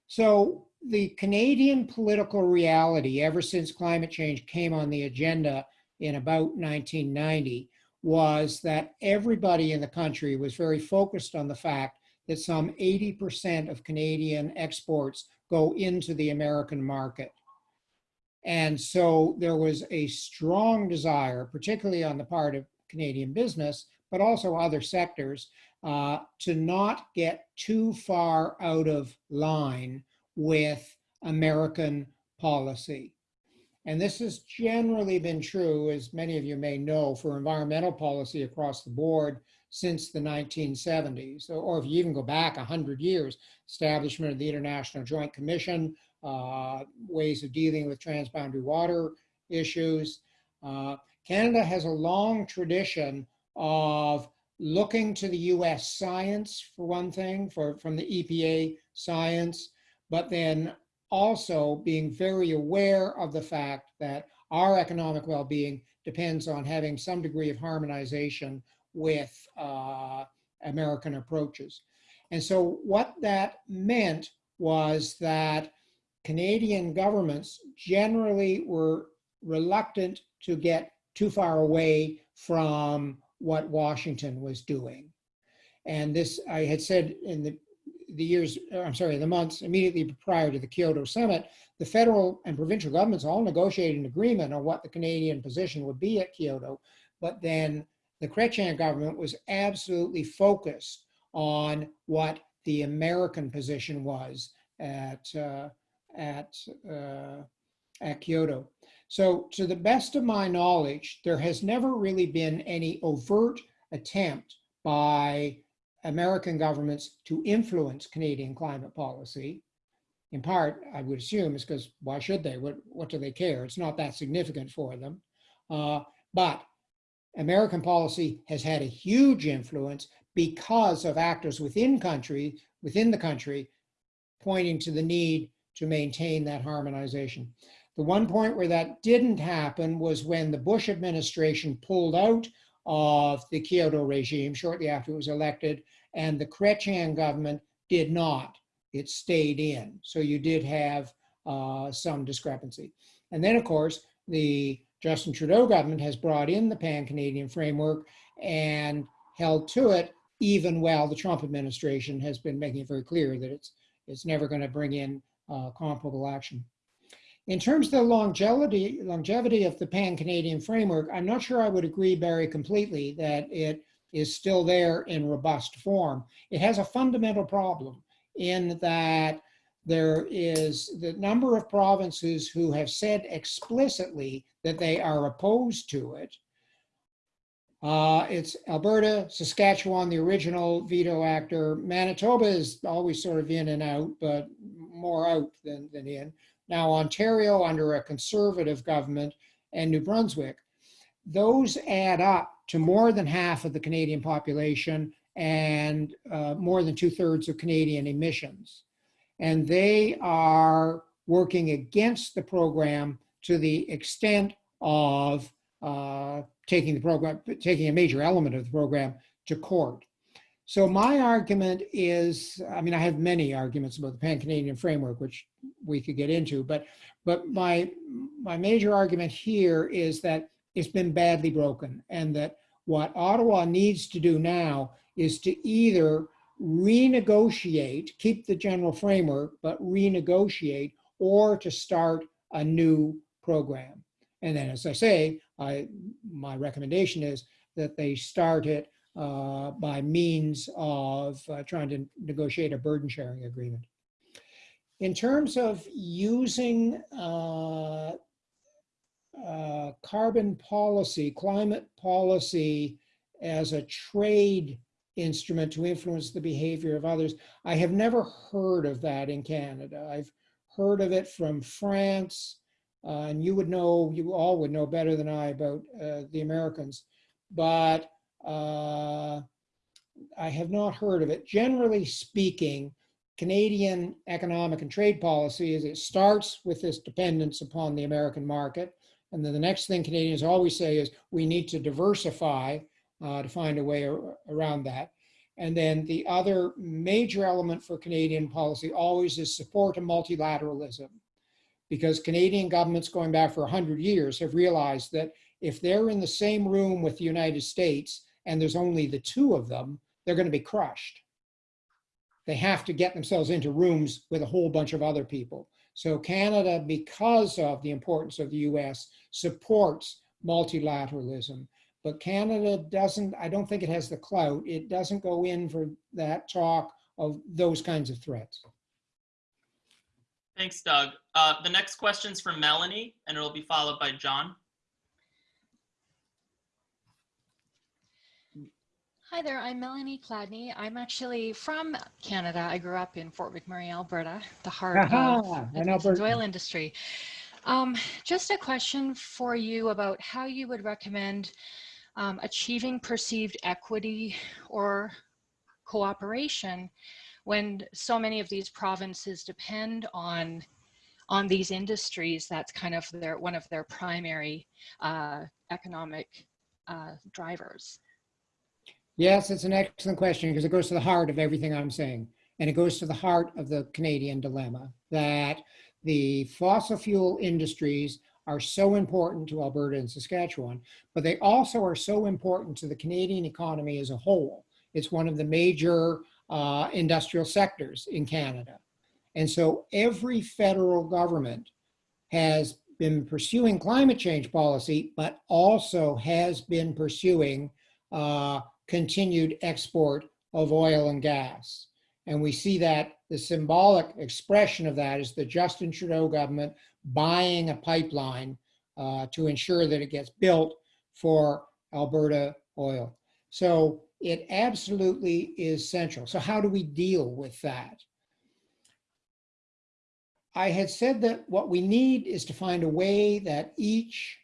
So the Canadian political reality ever since climate change came on the agenda in about 1990 was that everybody in the country was very focused on the fact that some 80% of Canadian exports go into the American market. And so there was a strong desire, particularly on the part of Canadian business, but also other sectors, uh, to not get too far out of line with American policy. And this has generally been true, as many of you may know, for environmental policy across the board since the 1970s, or- if you even go back 100 years, establishment of the International Joint Commission, uh, ways of dealing with transboundary water issues. Uh, Canada has a long tradition of looking to the US science, for one thing, for, from the EPA science, but then also being very aware of the fact that our economic well-being depends on having some degree of harmonization with uh, American approaches. And so what that meant was that Canadian governments generally were reluctant to get too far away from what Washington was doing. And this, I had said in the, the years, uh, I'm sorry, the months immediately prior to the Kyoto summit, the federal and provincial governments all negotiated an agreement on what the Canadian position would be at Kyoto. But then the Chrétien government was absolutely focused on what the American position was at, uh, at, uh, at Kyoto. So to the best of my knowledge, there has never really been any overt attempt by American governments to influence Canadian climate policy. In part, I would assume is because why should they? What, what do they care? It's not that significant for them. Uh, but American policy has had a huge influence because of actors within country, within the country, pointing to the need to maintain that harmonization. The one point where that didn't happen was when the Bush administration pulled out of the Kyoto regime shortly after it was elected, and the Chrétien government did not. It stayed in. So you did have uh, some discrepancy. And then, of course, the Justin Trudeau government has brought in the pan-Canadian framework and held to it, even while the Trump administration has been making it very clear that it's, it's never going to bring in uh, comparable action. In terms of the longevity, longevity of the pan-Canadian framework, I'm not sure I would agree, Barry, completely that it is still there in robust form. It has a fundamental problem in that there is the number of provinces who have said explicitly that they are opposed to it. Uh, it's Alberta, Saskatchewan, the original veto actor. Manitoba is always sort of in and out, but more out than, than in. Now Ontario under a conservative government and New Brunswick. Those add up to more than half of the Canadian population and uh, more than two thirds of Canadian emissions. And they are working against the program to the extent of uh, taking the program, taking a major element of the program to court. So my argument is, I mean, I have many arguments about the Pan-Canadian framework, which we could get into, but but my my major argument here is that it's been badly broken and that what Ottawa needs to do now is to either renegotiate, keep the general framework, but renegotiate or to start a new program. And then, as I say, I, my recommendation is that they start it uh, by means of uh, trying to negotiate a burden sharing agreement. In terms of using uh, uh, carbon policy, climate policy as a trade instrument to influence the behavior of others, I have never heard of that in Canada. I've heard of it from France, uh, and you would know, you all would know better than I about the Americans, but uh, I have not heard of it. Generally speaking, Canadian economic and trade policy is it starts with this dependence upon the American market. And then the next thing Canadians always say is we need to diversify uh, to find a way ar around that. And then the other major element for Canadian policy always is support of multilateralism. Because Canadian governments going back for 100 years have realized that if they're in the same room with the United States and there's only the two of them, they're going to be crushed. They have to get themselves into rooms with a whole bunch of other people. So Canada, because of the importance of the US, supports multilateralism. But Canada doesn't, I don't think it has the clout. It doesn't go in for that talk of those kinds of threats. Thanks, Doug. Uh, the next question's from Melanie, and it'll be followed by John. Hi there, I'm Melanie Cladney. I'm actually from Canada. I grew up in Fort McMurray, Alberta, the heart Aha, of the oil industry. Um, just a question for you about how you would recommend um, achieving perceived equity or cooperation when so many of these provinces depend on on these industries. That's kind of their one of their primary uh, economic uh, drivers. Yes, it's an excellent question because it goes to the heart of everything I'm saying. And it goes to the heart of the Canadian dilemma that the fossil fuel industries are so important to Alberta and Saskatchewan, but they also are so important to the Canadian economy as a whole. It's one of the major uh, industrial sectors in Canada. And so every federal government has been pursuing climate change policy, but also has been pursuing uh, continued export of oil and gas. And we see that the symbolic expression of that is the Justin Trudeau government buying a pipeline uh, to ensure that it gets built for Alberta oil. So it absolutely is central. So how do we deal with that? I had said that what we need is to find a way that each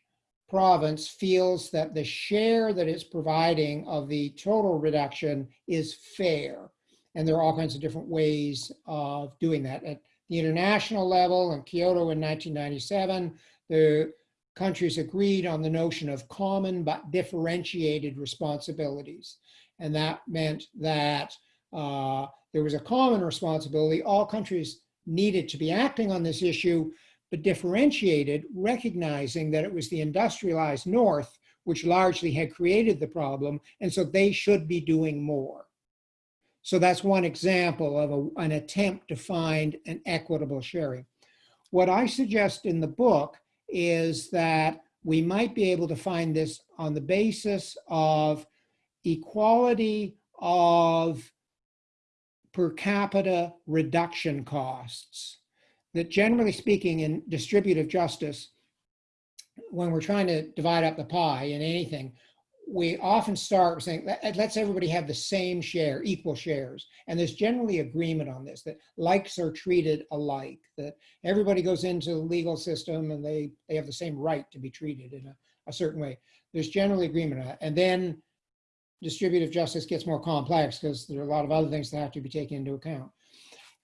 province feels that the share that it's providing of the total reduction is fair. And there are all kinds of different ways of doing that. At the international level in Kyoto in 1997, the countries agreed on the notion of common but differentiated responsibilities. And that meant that uh, there was a common responsibility. All countries needed to be acting on this issue, but differentiated, recognizing that it was the industrialized North which largely had created the problem, and so they should be doing more. So that's one example of a, an attempt to find an equitable sharing. What I suggest in the book is that we might be able to find this on the basis of equality of per capita reduction costs. That generally speaking in distributive justice, when we're trying to divide up the pie in anything, we often start saying, "Let- let's everybody have the same share, equal shares. And there's generally agreement on this, that likes are treated alike, that everybody goes into the legal system and they, they have the same right to be treated in a, a certain way. There's generally agreement on that. And then distributive justice gets more complex because there are a lot of other things that have to be taken into account.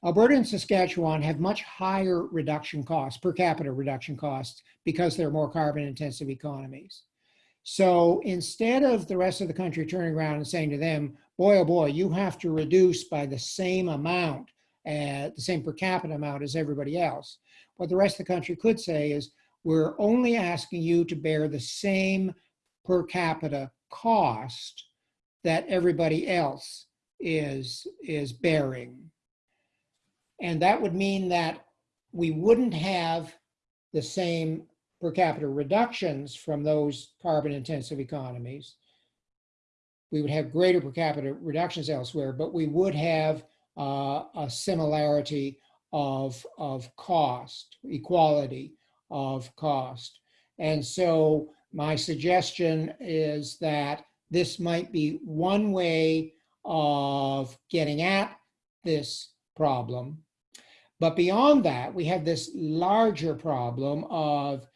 Alberta and Saskatchewan have much higher reduction costs, per capita reduction costs, because they're more carbon intensive economies. So instead of the rest of the country turning around and saying to them, boy, oh boy, you have to reduce by the same amount, uh, the same per capita amount as everybody else, what the rest of the country could say is, we're only asking you to bear the same per capita cost that everybody else is, is bearing. And that would mean that we wouldn't have the same per capita reductions from those carbon intensive economies. We would have greater per capita reductions elsewhere, but we would have uh, a similarity of, of cost, equality of cost. And so my suggestion is that this might be one way of getting at this problem. But beyond that, we have this larger problem of,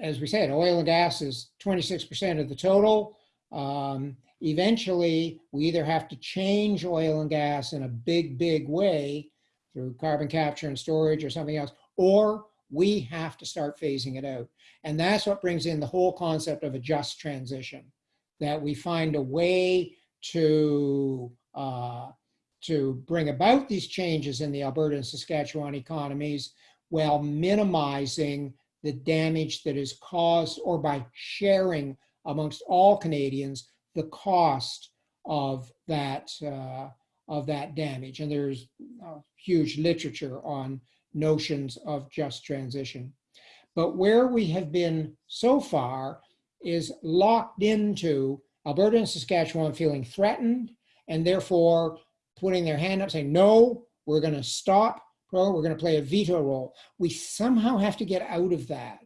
as we said, oil and gas is 26% of the total. Um, eventually, we either have to change oil and gas in a big, big way through carbon capture and storage or something else, or we have to start phasing it out. And that's what brings in the whole concept of a just transition, that we find a way to uh, to bring about these changes in the Alberta and Saskatchewan economies while minimizing the damage that is caused or by sharing amongst all Canadians the cost of that uh, of that damage. And there's uh, huge literature on notions of just transition. But where we have been so far is locked into Alberta and Saskatchewan feeling threatened and therefore putting their hand up saying, no, we're going to stop pro, we're going to play a veto role. We somehow have to get out of that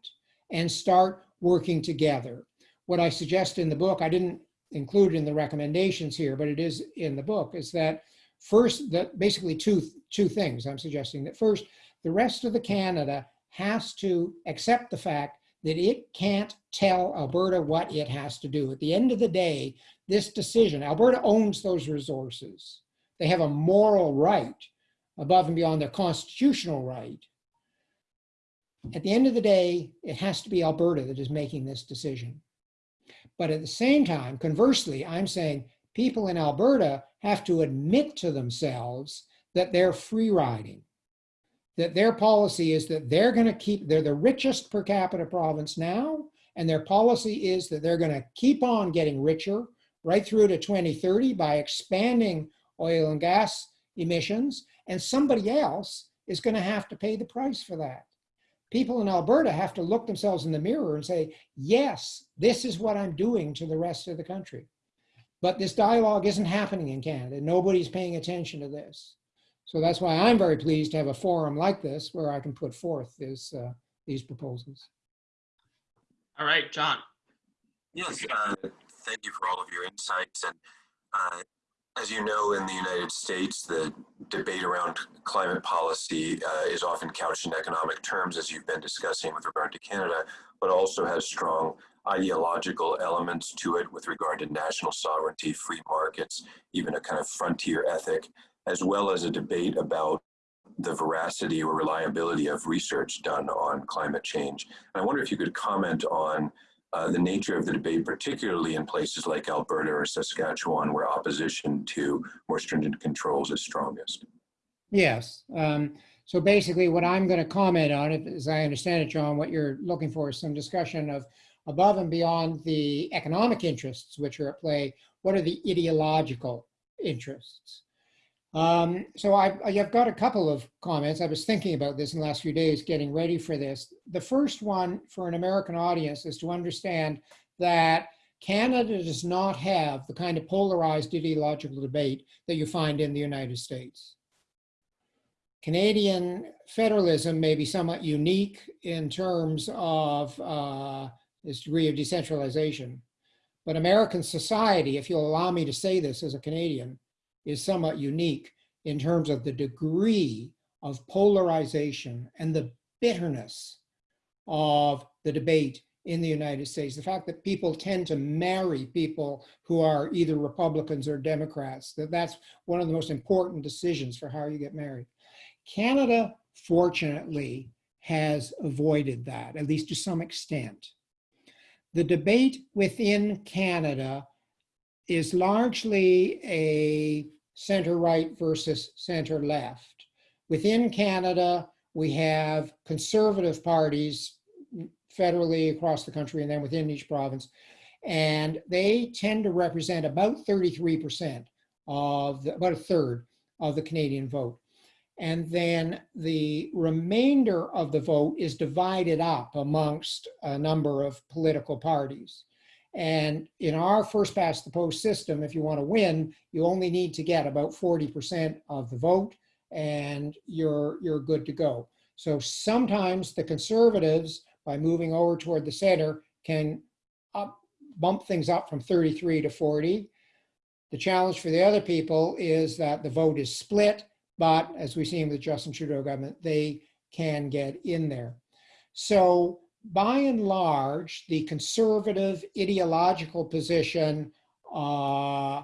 and start working together. What I suggest in the book, I didn't include in the recommendations here, but it is in the book, is that first, that basically two, two things I'm suggesting. That first, the rest of the Canada has to accept the fact that it can't tell Alberta what it has to do. At the end of the day, this decision, Alberta owns those resources. They have a moral right above and beyond their constitutional right. At the end of the day, it has to be Alberta that is making this decision. But at the same time, conversely, I'm saying people in Alberta have to admit to themselves that they're free riding that their policy is that they're going to keep, they're the richest per capita province now, and their policy is that they're going to keep on getting richer right through to 2030 by expanding oil and gas emissions, and somebody else is going to have to pay the price for that. People in Alberta have to look themselves in the mirror and say, yes, this is what I'm doing to the rest of the country. But this dialogue isn't happening in Canada. Nobody's paying attention to this. So that's why I'm very pleased to have a forum like this where I can put forth this, uh, these proposals. All right, John. Yes, uh, thank you for all of your insights. And uh, as you know, in the United States, the debate around climate policy uh, is often couched in economic terms, as you've been discussing with regard to Canada, but also has strong ideological elements to it with regard to national sovereignty, free markets, even a kind of frontier ethic as well as a debate about the veracity or reliability of research done on climate change. And I wonder if you could comment on uh, the nature of the debate, particularly in places like Alberta or Saskatchewan, where opposition to more stringent controls is strongest. Yes. Um, so basically what I'm going to comment on, as I understand it, John, what you're looking for is some discussion of above and beyond the economic interests which are at play, what are the ideological interests? Um, so I've, I've got a couple of comments. I was thinking about this in the last few days, getting ready for this. The first one for an American audience is to understand that Canada does not have the kind of polarized ideological debate that you find in the United States. Canadian federalism may be somewhat unique in terms of uh, this degree of decentralization, but American society, if you'll allow me to say this as a Canadian, is somewhat unique in terms of the degree of polarization and the bitterness of the debate in the United States. The fact that people tend to marry people who are either Republicans or Democrats, that that's one of the most important decisions for how you get married. Canada, fortunately, has avoided that, at least to some extent. The debate within Canada is largely a center right versus center left. Within Canada, we have conservative parties federally across the country and then within each province. And they tend to represent about 33% of the, about a third of the Canadian vote. And then the remainder of the vote is divided up amongst a number of political parties. And in our first past the post system, if you want to win, you only need to get about 40% of the vote and you're, you're good to go. So sometimes the conservatives, by moving over toward the center, can up, bump things up from 33 to 40. The challenge for the other people is that the vote is split, but as we've seen with the Justin Trudeau government, they can get in there. So by and large, the conservative ideological position uh,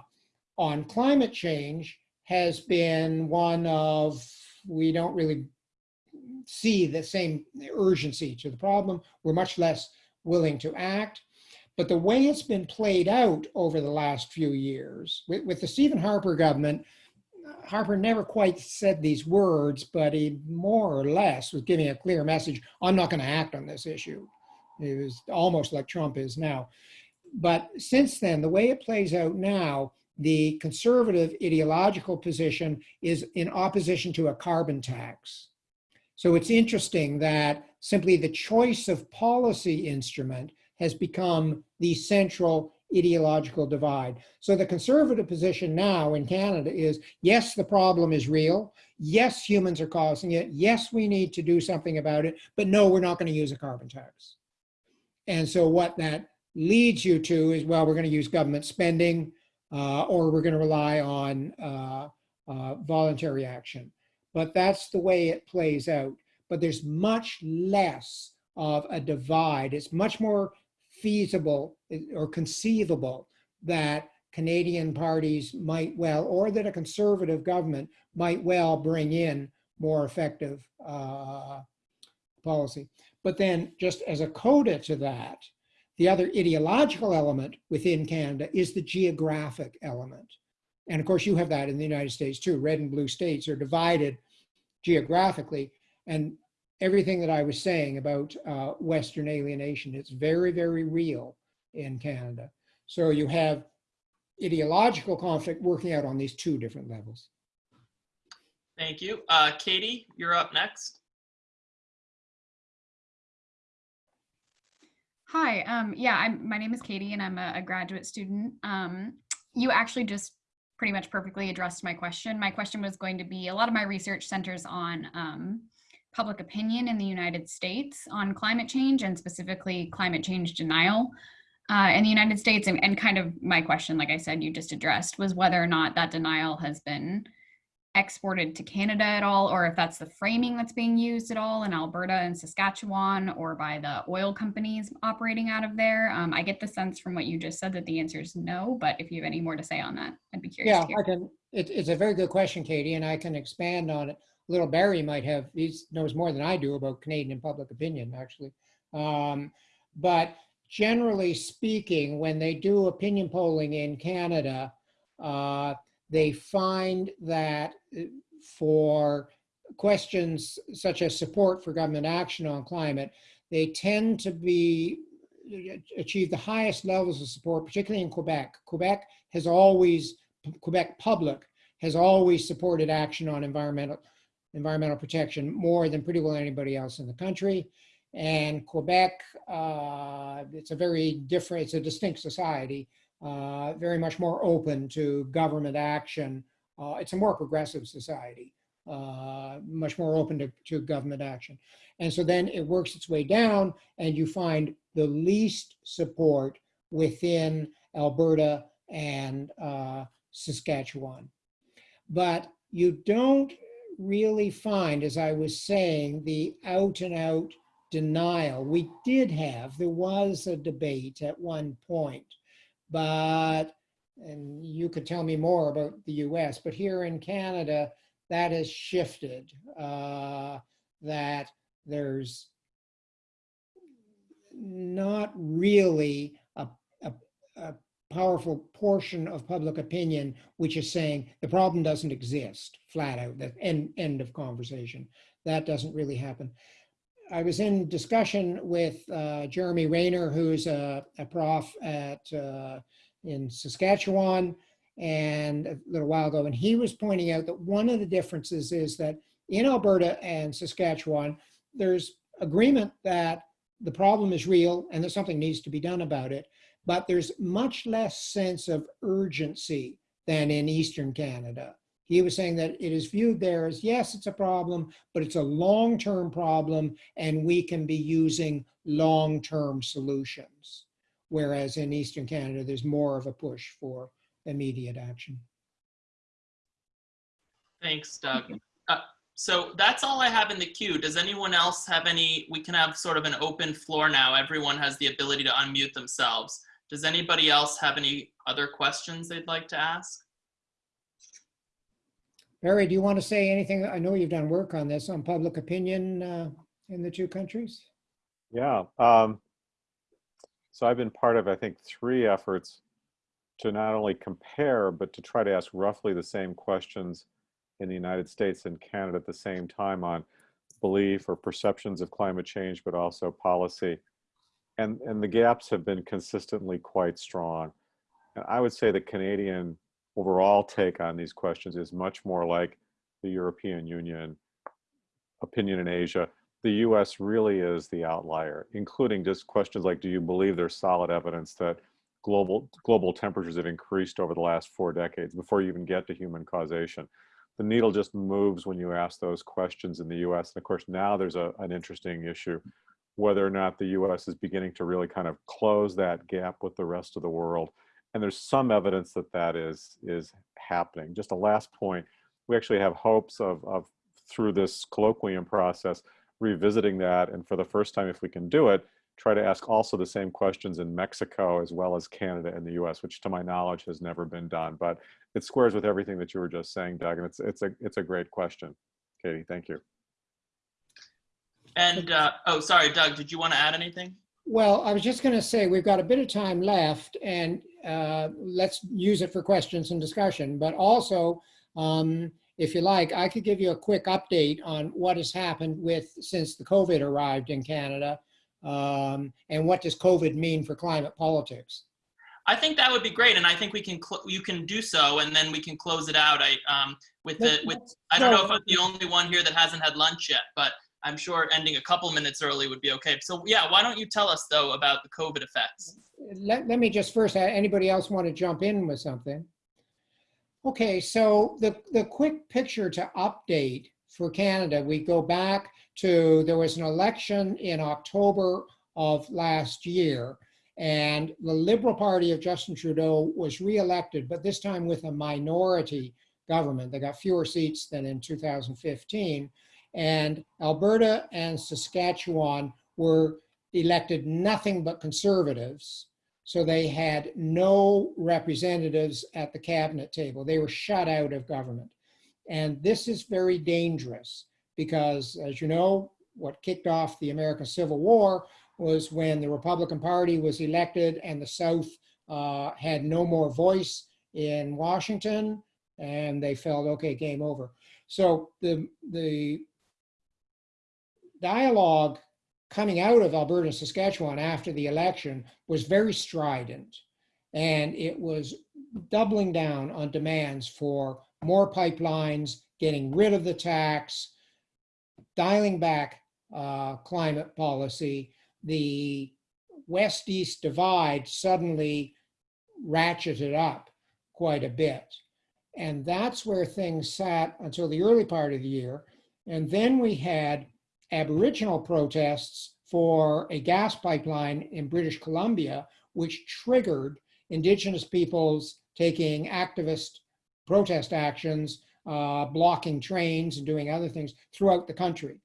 on climate change has been one of, we don't really see the same urgency to the problem. We're much less willing to act. But the way it's been played out over the last few years, with, with the Stephen Harper government, Harper never quite said these words, but he more or less was giving a clear message. I'm not going to act on this issue. It was almost like Trump is now. But since then, the way it plays out now, the conservative ideological position is in opposition to a carbon tax. So it's interesting that simply the choice of policy instrument has become the central ideological divide. So the conservative position now in Canada is, yes, the problem is real. Yes, humans are causing it. Yes, we need to do something about it, but no, we're not going to use a carbon tax. And so what that leads you to is, well, we're going to use government spending uh, or we're going to rely on uh, uh, voluntary action. But that's the way it plays out. But there's much less of a divide. It's much more feasible or conceivable that Canadian parties might well, or that a conservative government might well bring in more effective uh, policy. But then just as a coda to that, the other ideological element within Canada is the geographic element. And of course you have that in the United States too. Red and blue states are divided geographically. And everything that I was saying about uh, Western alienation, it's very, very real in Canada. So you have ideological conflict working out on these two different levels. Thank you. Uh, Katie, you're up next. Hi, um, yeah, I'm, my name is Katie and I'm a, a graduate student. Um, you actually just pretty much perfectly addressed my question. My question was going to be, a lot of my research centers on um, public opinion in the United States on climate change and specifically climate change denial uh, in the United States. And, and kind of my question, like I said, you just addressed, was whether or not that denial has been exported to Canada at all, or if that's the framing that's being used at all in Alberta and Saskatchewan, or by the oil companies operating out of there. Um, I get the sense from what you just said that the answer is no, but if you have any more to say on that, I'd be curious Yeah, to hear. I can, it, it's a very good question, Katie, and I can expand on it. Little Barry might have, he knows more than I do about Canadian public opinion, actually. Um, but generally speaking, when they do opinion polling in Canada, uh, they find that uh, for questions such as support for government action on climate, they tend to be achieve the highest levels of support, particularly in Quebec. Quebec has always, Quebec public has always supported action on environmental environmental protection more than pretty well anybody else in the country. And Quebec, uh, it's a very different, it's a distinct society uh, very much more open to government action. Uh, it's a more progressive society, uh, much more open to, to government action. And so then it works its way down and you find the least support within Alberta and uh, Saskatchewan. But you don't really find, as I was saying, the out and out denial. We did have, there was a debate at one point but, and you could tell me more about the US, but here in Canada, that has shifted, uh, that there's not really powerful portion of public opinion which is saying the problem doesn't exist, flat out, that end, end of conversation. That doesn't really happen. I was in discussion with uh, Jeremy Rayner, who's a, a prof at uh, in Saskatchewan, and a little while ago, and he was pointing out that one of the differences is that in Alberta and Saskatchewan, there's agreement that the problem is real and that something needs to be done about it, but there's much less sense of urgency than in Eastern Canada. He was saying that it is viewed there as, yes, it's a problem, but it's a long-term problem and we can be using long-term solutions. Whereas in Eastern Canada, there's more of a push for immediate action. Thanks, Doug. Uh, so that's all I have in the queue. Does anyone else have any, we can have sort of an open floor now. Everyone has the ability to unmute themselves. Does anybody else have any other questions they'd like to ask? Barry, do you want to say anything? I know you've done work on this, on public opinion uh, in the two countries. Yeah. Um, so I've been part of, I think, three efforts to not only compare, but to try to ask roughly the same questions in the United States and Canada at the same time on belief or perceptions of climate change, but also policy. And, and the gaps have been consistently quite strong. And I would say the Canadian overall take on these questions is much more like the European Union opinion in Asia. The US really is the outlier, including just questions like, do you believe there's solid evidence that global global temperatures have increased over the last four decades before you even get to human causation. The needle just moves when you ask those questions in the U.S. And of course, now there's a, an interesting issue whether or not the U.S. is beginning to really kind of close that gap with the rest of the world. And there's some evidence that that is is happening. Just a last point, we actually have hopes of, of through this colloquium process revisiting that, and for the first time, if we can do it, try to ask also the same questions in Mexico as well as Canada and the US, which to my knowledge has never been done. But it squares with everything that you were just saying, Doug, and it's, it's, a, it's a great question. Katie, thank you. And, uh, oh, sorry, Doug, did you want to add anything? Well, I was just going to say, we've got a bit of time left and uh, let's use it for questions and discussion. But also, um, if you like, I could give you a quick update on what has happened with since the COVID arrived in Canada um, and what does COVID mean for climate politics. I think that would be great, and I think we can you can do so, and then we can close it out. I um, with the with I don't know if I'm the only one here that hasn't had lunch yet, but I'm sure ending a couple minutes early would be okay. So yeah, why don't you tell us though about the COVID effects? Let, let me just first, uh, anybody else want to jump in with something? Okay, so the, the quick picture to update for Canada, we go back to, there was an election in October of last year, and the Liberal Party of Justin Trudeau was reelected, but this time with a minority government. They got fewer seats than in 2015. And Alberta and Saskatchewan were elected nothing but conservatives. So they had no representatives at the cabinet table. They were shut out of government. And this is very dangerous because, as you know, what kicked off the American Civil War was when the Republican Party was elected and the South uh, had no more voice in Washington and they felt, okay, game over. So the, the dialogue coming out of Alberta and Saskatchewan after the election was very strident. And it was doubling down on demands for more pipelines, getting rid of the tax, dialing back uh, climate policy. The West-East divide suddenly ratcheted up quite a bit. And that's where things sat until the early part of the year. And then we had Aboriginal protests for a gas pipeline in British Columbia, which triggered Indigenous peoples taking activist protest actions, uh, blocking trains and doing other things throughout the country.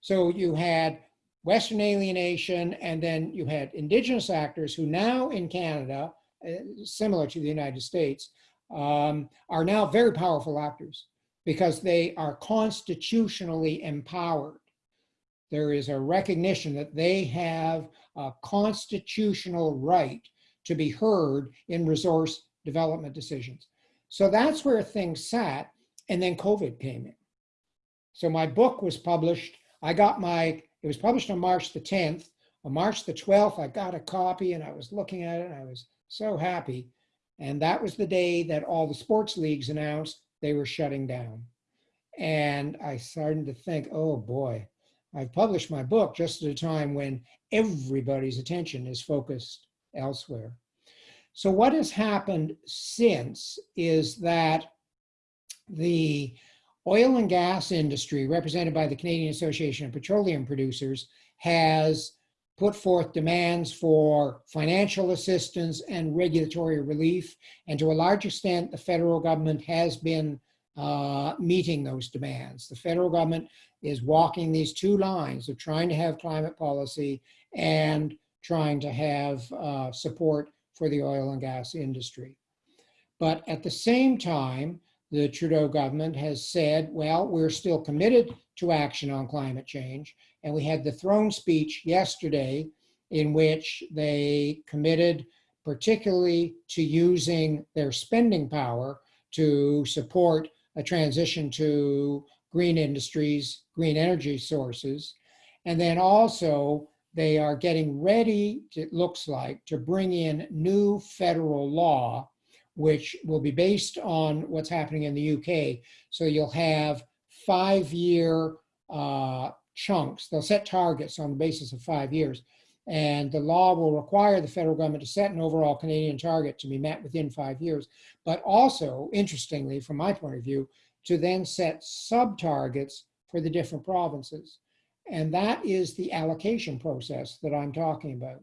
So you had Western alienation, and then you had Indigenous actors who now in Canada, uh, similar to the United States, um, are now very powerful actors because they are constitutionally empowered there is a recognition that they have a constitutional right to be heard in resource development decisions. So that's where things sat. And then COVID came in. So my book was published. I got my, it was published on March the 10th. On March the 12th, I got a copy and I was looking at it and I was so happy. And that was the day that all the sports leagues announced they were shutting down. And I started to think, oh boy, I've published my book just at a time when everybody's attention is focused elsewhere. So what has happened since is that the oil and gas industry, represented by the Canadian Association of Petroleum Producers, has put forth demands for financial assistance and regulatory relief. And to a large extent, the federal government has been uh, meeting those demands. The federal government is walking these two lines of trying to have climate policy and trying to have uh, support for the oil and gas industry. But at the same time, the Trudeau government has said, well, we're still committed to action on climate change. And we had the throne speech yesterday in which they committed particularly to using their spending power to support a transition to green industries, green energy sources. And then also they are getting ready, it looks like, to bring in new federal law, which will be based on what's happening in the UK. So you'll have five-year uh, chunks. They'll set targets on the basis of five years. And the law will require the federal government to set an overall Canadian target to be met within five years. But also, interestingly, from my point of view, to then set sub-targets for the different provinces. And that is the allocation process that I'm talking about.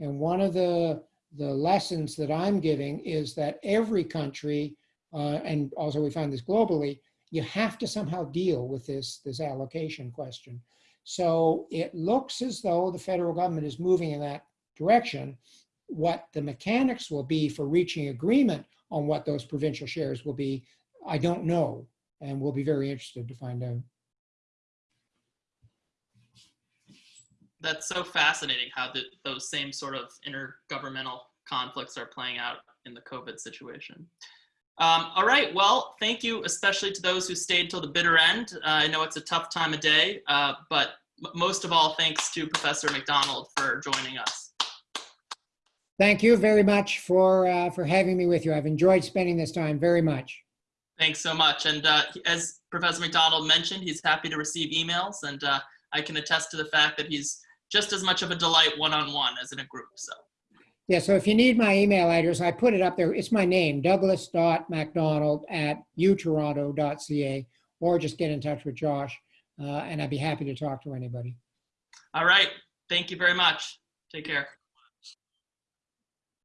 And one of the, the lessons that I'm giving is that every country, uh, and also we find this globally, you have to somehow deal with this, this allocation question. So it looks as though the federal government is moving in that direction. What the mechanics will be for reaching agreement on what those provincial shares will be, I don't know, and we'll be very interested to find out. That's so fascinating how the, those same sort of intergovernmental conflicts are playing out in the COVID situation. Um, all right, well, thank you, especially to those who stayed till the bitter end. Uh, I know it's a tough time of day, uh, but most of all, thanks to Professor Macdonald for joining us. Thank you very much for, uh, for having me with you. I've enjoyed spending this time very much. Thanks so much. And uh, as Professor Macdonald mentioned, he's happy to receive emails, and uh, I can attest to the fact that he's just as much of a delight one-on-one as in a group. So Yeah, so if you need my email address, I put it up there. It's my name, douglas.macdonald at utoronto.ca, or just get in touch with Josh, uh, and I'd be happy to talk to anybody. all right, thank you very much. Take care.